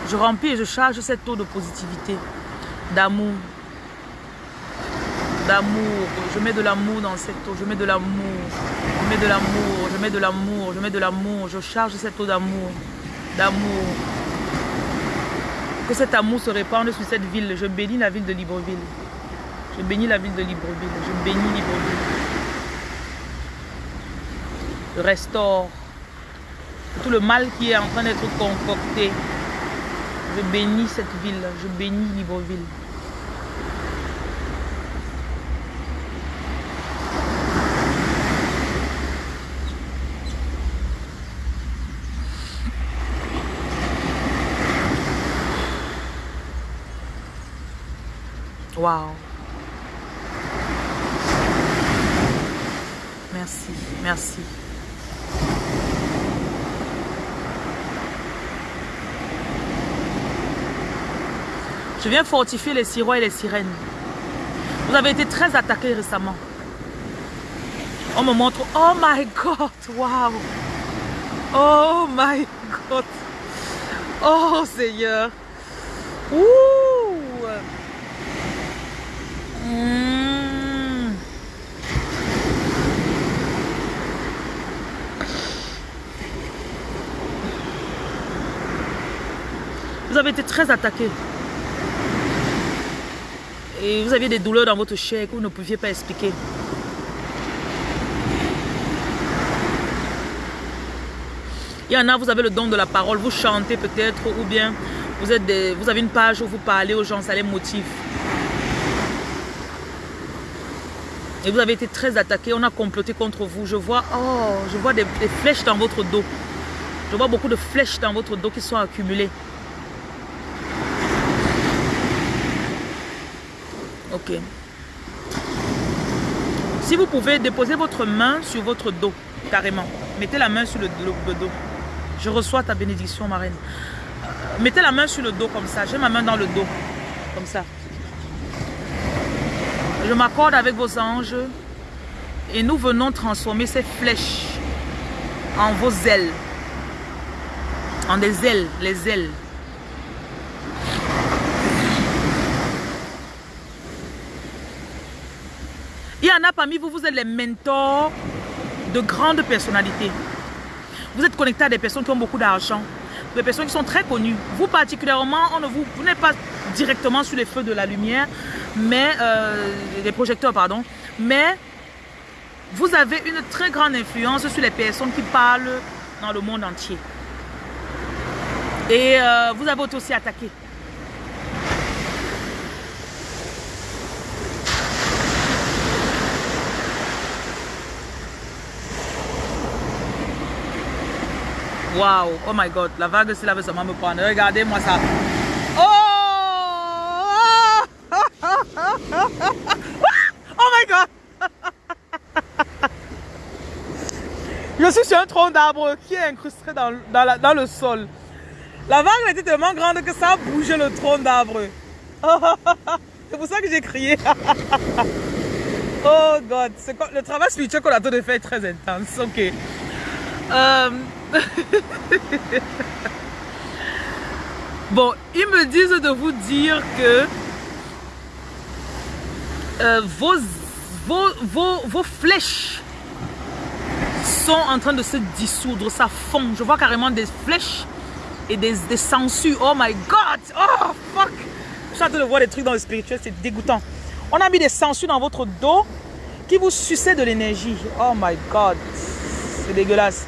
Je remplis et je charge cette eau de positivité, d'amour, d'amour. Je mets de l'amour dans cette eau. Je mets de l'amour. Je mets de l'amour. Je mets de l'amour. Je mets de l'amour. Je charge cette eau d'amour. D'amour. Que cet amour se répande sur cette ville. Je bénis la ville de Libreville. Je bénis la ville de Libreville. Je bénis Libreville. Je restaure tout le mal qui est en train d'être concocté. Je bénis cette ville. Je bénis Libreville. Wow. Merci, merci. Je viens fortifier les sirois et les sirènes. Vous avez été très attaqués récemment. On me montre, oh my God, wow. Oh my God. Oh Seigneur. Ouh. Hmm. Vous avez été très attaqué. Et vous aviez des douleurs dans votre chair que vous ne pouviez pas expliquer. Il y en a, vous avez le don de la parole, vous chantez peut-être, ou bien vous, êtes vous avez une page où vous parlez aux gens, ça les motive. Et vous avez été très attaqué, on a comploté contre vous. Je vois, oh, je vois des, flèches dans votre dos. Je vois beaucoup de flèches dans votre dos qui sont accumulées. Ok. Si vous pouvez déposer votre main sur votre dos, carrément. Mettez la main sur le, le dos. Je reçois ta bénédiction, ma reine. Mettez la main sur le dos comme ça. J'ai ma main dans le dos. Comme ça. Je m'accorde avec vos anges et nous venons transformer ces flèches en vos ailes. En des ailes, les ailes. Il y en a parmi vous, vous êtes les mentors de grandes personnalités. Vous êtes connectés à des personnes qui ont beaucoup d'argent, des personnes qui sont très connues. Vous particulièrement, on ne vous, vous n'êtes pas directement sur les feux de la lumière, mais euh, les projecteurs, pardon, mais vous avez une très grande influence sur les personnes qui parlent dans le monde entier. Et euh, vous avez aussi attaqué. Waouh, oh my god, la vague c'est là veut seulement me prendre. Regardez-moi ça. oh my god Je suis sur un tronc d'arbre qui est incrusté dans, dans, le sol. La vague était tellement grande que ça a bougé le tronc d'arbre. C'est pour ça que j'ai crié. Oh God, le travail spirituel qu'on a de est très intense. Ok. Euh, bon, ils me disent de vous dire que euh, vos, vos, vos, flèches sont en train de se dissoudre, ça fond. Je vois carrément des flèches et des, des. Oh my God! Oh fuck! Je suis en train de voir des trucs dans le spirituel, c'est dégoûtant. On a mis des sangsues dans votre dos qui vous suçaient de l'énergie. Oh my God! C'est dégueulasse.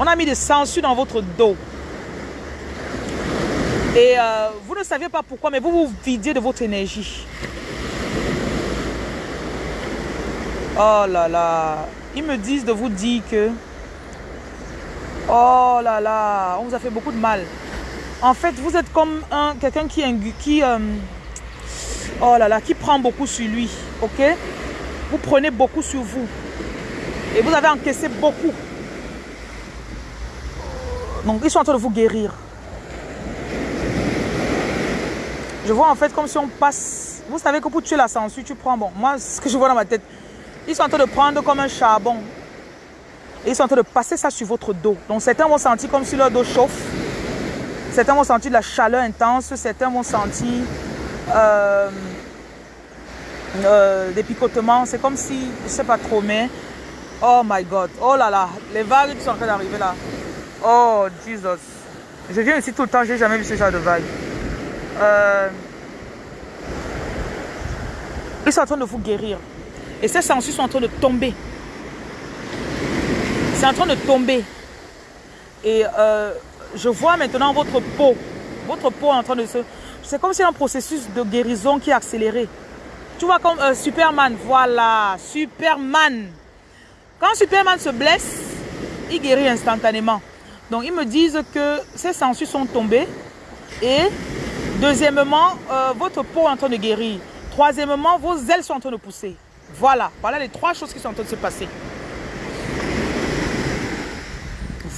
On a mis des sangsues dans votre dos. Et euh, vous ne saviez pas pourquoi, mais vous vous vidiez de votre énergie. Oh là là. Ils me disent de vous dire que... Oh là là, on vous a fait beaucoup de mal. En fait, vous êtes comme un quelqu'un qui... qui euh, oh là là, qui prend beaucoup sur lui. Ok? Vous prenez beaucoup sur vous. Et vous avez encaissé beaucoup. Donc, ils sont en train de vous guérir. Je vois en fait comme si on passe... Vous savez que pour tuer la censure, tu prends... Bon, moi, ce que je vois dans ma tête, ils sont en train de prendre comme un charbon. Et ils sont en train de passer ça sur votre dos. Donc certains vont sentir comme si leur dos chauffe. Certains vont sentir de la chaleur intense. Certains vont sentir euh, euh, des picotements. C'est comme si, je ne sais pas trop, mais... Oh my God. Oh là là. Les vagues qui sont en train d'arriver là. Oh Jesus. Je viens ici tout le temps. Je n'ai jamais vu ce genre de vagues. Euh, ils sont en train de vous guérir. Et ces sangsues sont en train de tomber. C'est en train de tomber. Et euh, je vois maintenant votre peau. Votre peau est en train de se... C'est comme si un processus de guérison qui est accéléré. Tu vois comme euh, Superman. Voilà. Superman. Quand Superman se blesse, il guérit instantanément. Donc ils me disent que ces sangsues sont tombées. Et deuxièmement, euh, votre peau est en train de guérir. Troisièmement, vos ailes sont en train de pousser. Voilà, voilà les trois choses qui sont en train de se passer.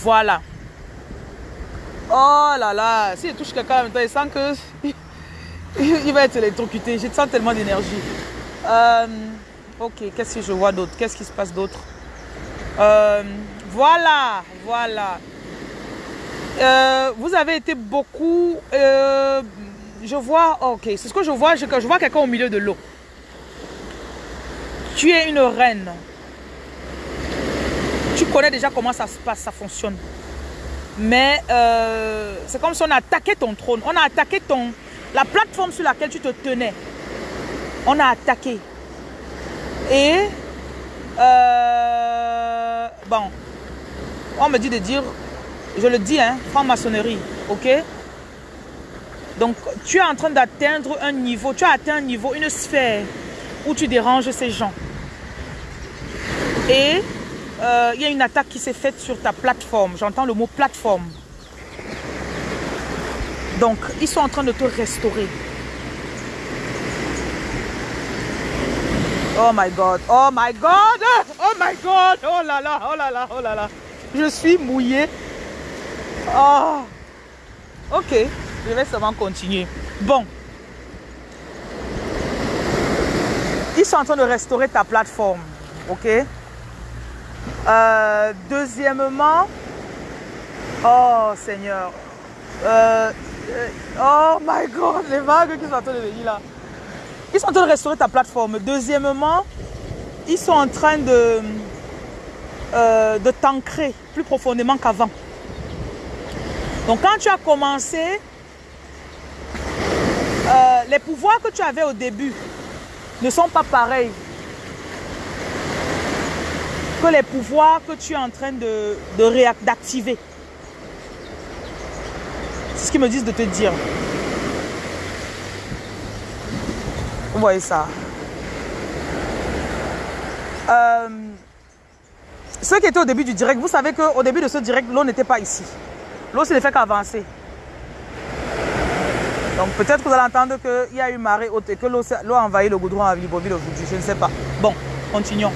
Voilà. Oh là là, si je touche quelqu'un en même temps, il sent que il va être électrocuté. Je sens tellement d'énergie. Euh, ok, qu'est-ce que je vois d'autre? Qu'est-ce qui se passe d'autre? Euh, Voilà, voilà. Euh, vous avez été beaucoup... je vois... Ok, c'est ce que je vois. Je, vois quelqu'un au milieu de l'eau. Tu es une reine. Tu connais déjà comment ça se passe, ça fonctionne. Mais euh, c'est comme si on a attaqué ton trône. On a attaqué ton, la plateforme sur laquelle tu te tenais. On a attaqué. Et euh, bon, on me dit de dire, je le dis, hein, franc-maçonnerie, ok? Donc, tu es en train d'atteindre un niveau, tu as atteint un niveau, une sphère où tu déranges ces gens. Et euh, il y a une attaque qui s'est faite sur ta plateforme. J'entends le mot plateforme. Donc, ils sont en train de te restaurer. Oh my God, oh my God, oh my God, oh là là, oh là là, oh là là. Je suis mouillée. Oh. Ok, je vais seulement continuer. Bon. Ils sont en train de restaurer ta plateforme. Ok? Euh, deuxièmement, oh Seigneur, euh, euh, oh my God, les vagues qui sont en train de venir là. Ils sont en train de restaurer ta plateforme. Deuxièmement, ils sont en train de, de t'ancrer plus profondément qu'avant. Donc quand tu as commencé, les pouvoirs que tu avais au début ne sont pas pareils que les pouvoirs que tu es en train de, d'activer. C'est ce qu'ils me disent de te dire. Vous voyez ça. Euh, ceux qui étaient au début du direct, vous savez qu'au début de ce direct, l'eau n'était pas ici. L'eau, ne fait qu'avancer. Donc peut-être que vous allez entendre qu'il y a eu marée haute et que l'eau a envahi le goudron à Libreville aujourd'hui. Je ne sais pas. Bon, continuons.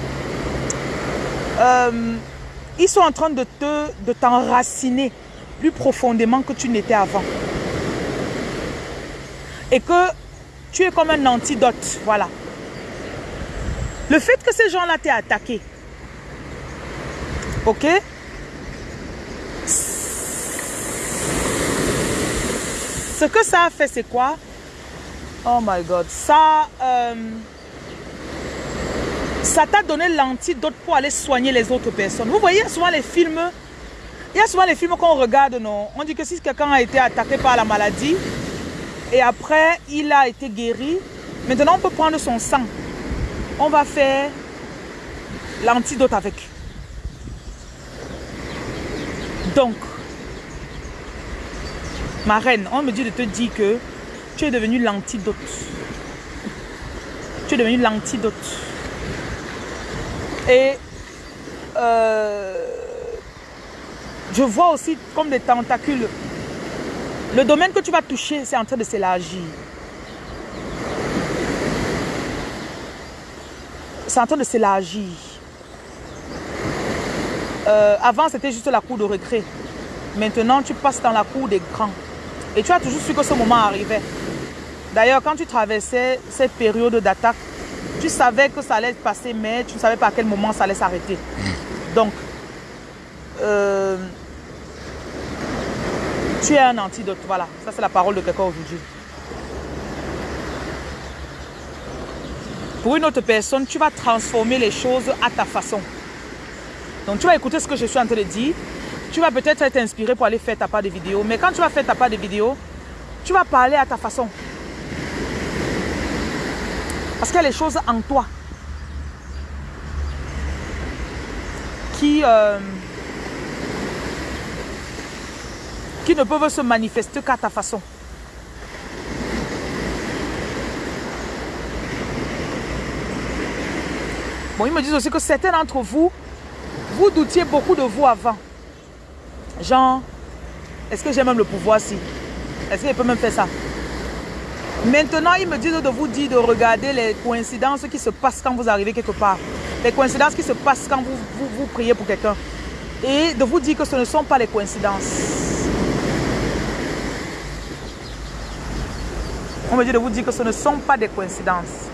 Euh, ils sont en train de te de t'enraciner plus profondément que tu n'étais avant. Et que tu es comme un antidote, voilà. Le fait que ces gens-là t'aient attaqué, ok Ce que ça a fait, c'est quoi? Oh my God. Ça, euh, ça t'a donné l'antidote pour aller soigner les autres personnes. Vous voyez souvent les films, il y a souvent les films qu'on regarde, non? On dit que si quelqu'un a été attaqué par la maladie et après il a été guéri, maintenant on peut prendre son sang. On va faire l'antidote avec. Donc, ma reine, on me dit de te dire que tu es devenu l'antidote. Tu es devenu l'antidote. Et euh, je vois aussi comme des tentacules. Le domaine que tu vas toucher, c'est en train de s'élargir. C'est en train de s'élargir. Euh, avant, c'était juste la cour de récré. Maintenant, tu passes dans la cour des grands. Et tu as toujours su que ce moment arrivait. D'ailleurs, quand tu traversais cette période d'attaque, tu savais que ça allait passer, mais tu ne savais pas à quel moment ça allait s'arrêter. Donc, euh, tu es un antidote. Voilà, ça c'est la parole de quelqu'un aujourd'hui. Pour une autre personne, tu vas transformer les choses à ta façon. Donc tu vas écouter ce que je suis en train de dire. Tu vas peut-être être inspiré pour aller faire ta part de vidéo. Mais quand tu vas faire ta part de vidéo, tu vas parler à ta façon. Parce qu'il y a les choses en toi qui, euh, qui ne peuvent se manifester qu'à ta façon. Bon, ils me disent aussi que certains d'entre vous, vous doutiez beaucoup de vous avant. Genre, est-ce que j'ai même le pouvoir si? Est-ce qu'il peut même faire ça? Maintenant, ils me disent de vous dire de regarder les coïncidences qui se passent quand vous arrivez quelque part. Les coïncidences qui se passent quand vous, vous, vous priez pour quelqu'un. Et de vous dire que ce ne sont pas les coïncidences. On me dit de vous dire que ce ne sont pas des coïncidences.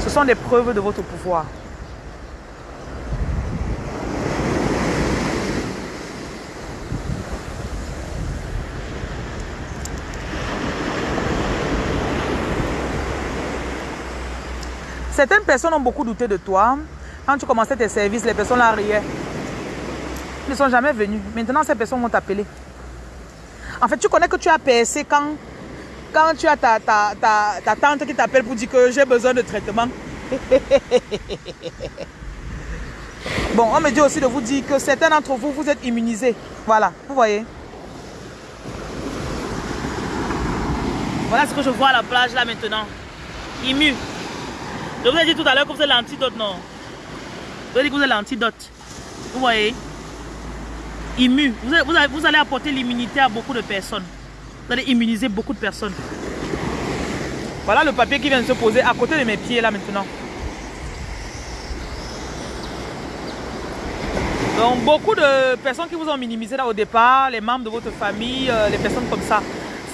Ce sont des preuves de votre pouvoir. Certaines personnes ont beaucoup douté de toi. Quand tu commençais tes services, les personnes là riaient. Ils ne sont jamais venus. Maintenant, ces personnes vont t'appeler. En fait, tu connais que tu as percé quand, quand tu as ta, ta, ta, tante qui t'appelle pour dire que j'ai besoin de traitement. bon, on me dit aussi de vous dire que certains d'entre vous, vous êtes immunisés. Voilà, vous voyez. Voilà ce que je vois à la plage là maintenant. Immu. Je vous ai dit tout à l'heure que vous êtes l'antidote, non? Je vous ai dit que vous êtes l'antidote. Vous voyez? Immu. Vous vous allez apporter l'immunité à beaucoup de personnes. Vous allez immuniser beaucoup de personnes. Voilà le papier qui vient de se poser à côté de mes pieds là maintenant. Donc beaucoup de personnes qui vous ont minimisé là au départ, les membres de votre famille, euh, les personnes comme ça,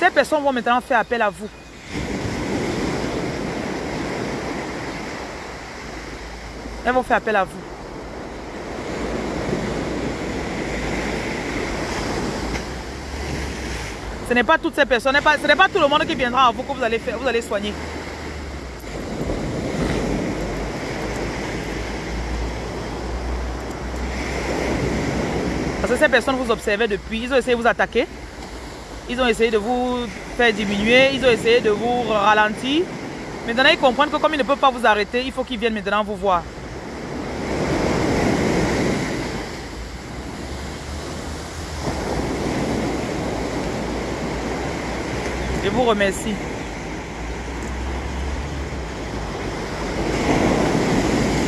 ces personnes vont maintenant faire appel à vous. Elles vont faire appel à vous. Ce n'est pas toutes ces personnes, ce n'est pas tout le monde qui viendra à vous que vous allez, faire, vous allez soigner. Parce que ces personnes vous observaient depuis, ils ont essayé de vous attaquer. Ils ont essayé de vous faire diminuer, ils ont essayé de vous ralentir. Maintenant, ils comprennent que comme ils ne peuvent pas vous arrêter, il faut qu'ils viennent maintenant vous voir. Je vous remercie.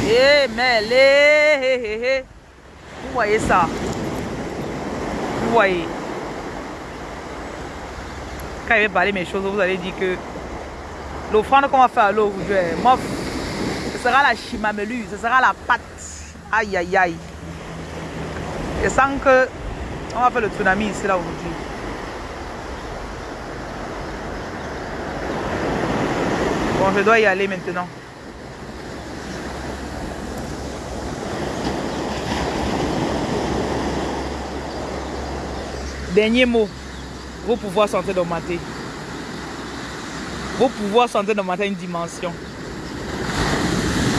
Eh, mais les... Vous voyez ça? Vous voyez? Quand il va parler mes choses, vous allez dire que l'offrande qu'on va faire à l'eau ce sera la chimamelu, ce sera la pâte. Aïe, aïe, aïe. Je sens que on va faire le tsunami ici là aujourd'hui. Bon, je dois y aller maintenant. Dernier mot. Vos pouvoirs sont en train d'augmenter. Vos pouvoirs sont en train d'augmenter une dimension.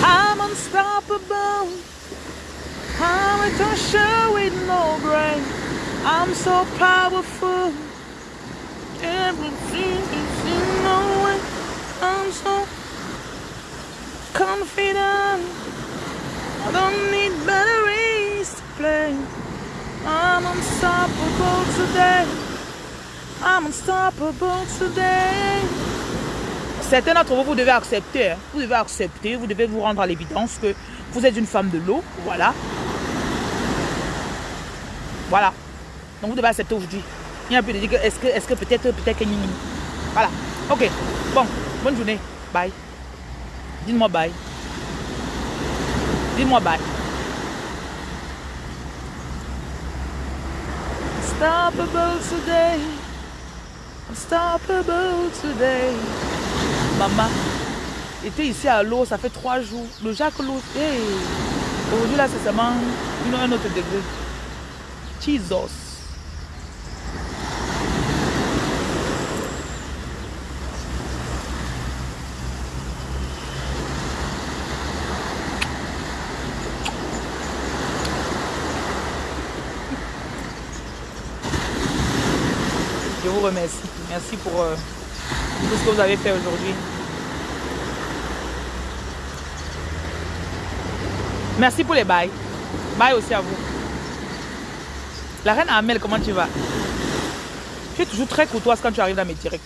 I'm unstoppable. I'm a toucher with no grain. I'm so powerful. Everything is in no. I'm so. I don't need play. I'm today. I'm today. Certains d'entre vous, vous devez accepter. Hein. Vous devez accepter, vous devez vous rendre à l'évidence que vous êtes une femme de l'eau. Voilà. Voilà. Donc vous devez accepter aujourd'hui. Il y a un peu de dire est-ce que, est-ce que peut-être, peut-être que Voilà. Ok. Bon. Bonne journée. Bye. Dites-moi bye. Dites-moi bye. Unstoppable today. Unstoppable today. Maman était ici à l'eau, ça fait trois jours. Le Jacques l'eau, hey. aujourd'hui là c'est seulement un autre degré. Jesus. Remercie. Merci pour euh, tout ce que vous avez fait aujourd'hui. Merci pour les bails. Bye aussi à vous. La reine Amel, comment tu vas? Tu es toujours très courtoise quand tu arrives dans mes directs.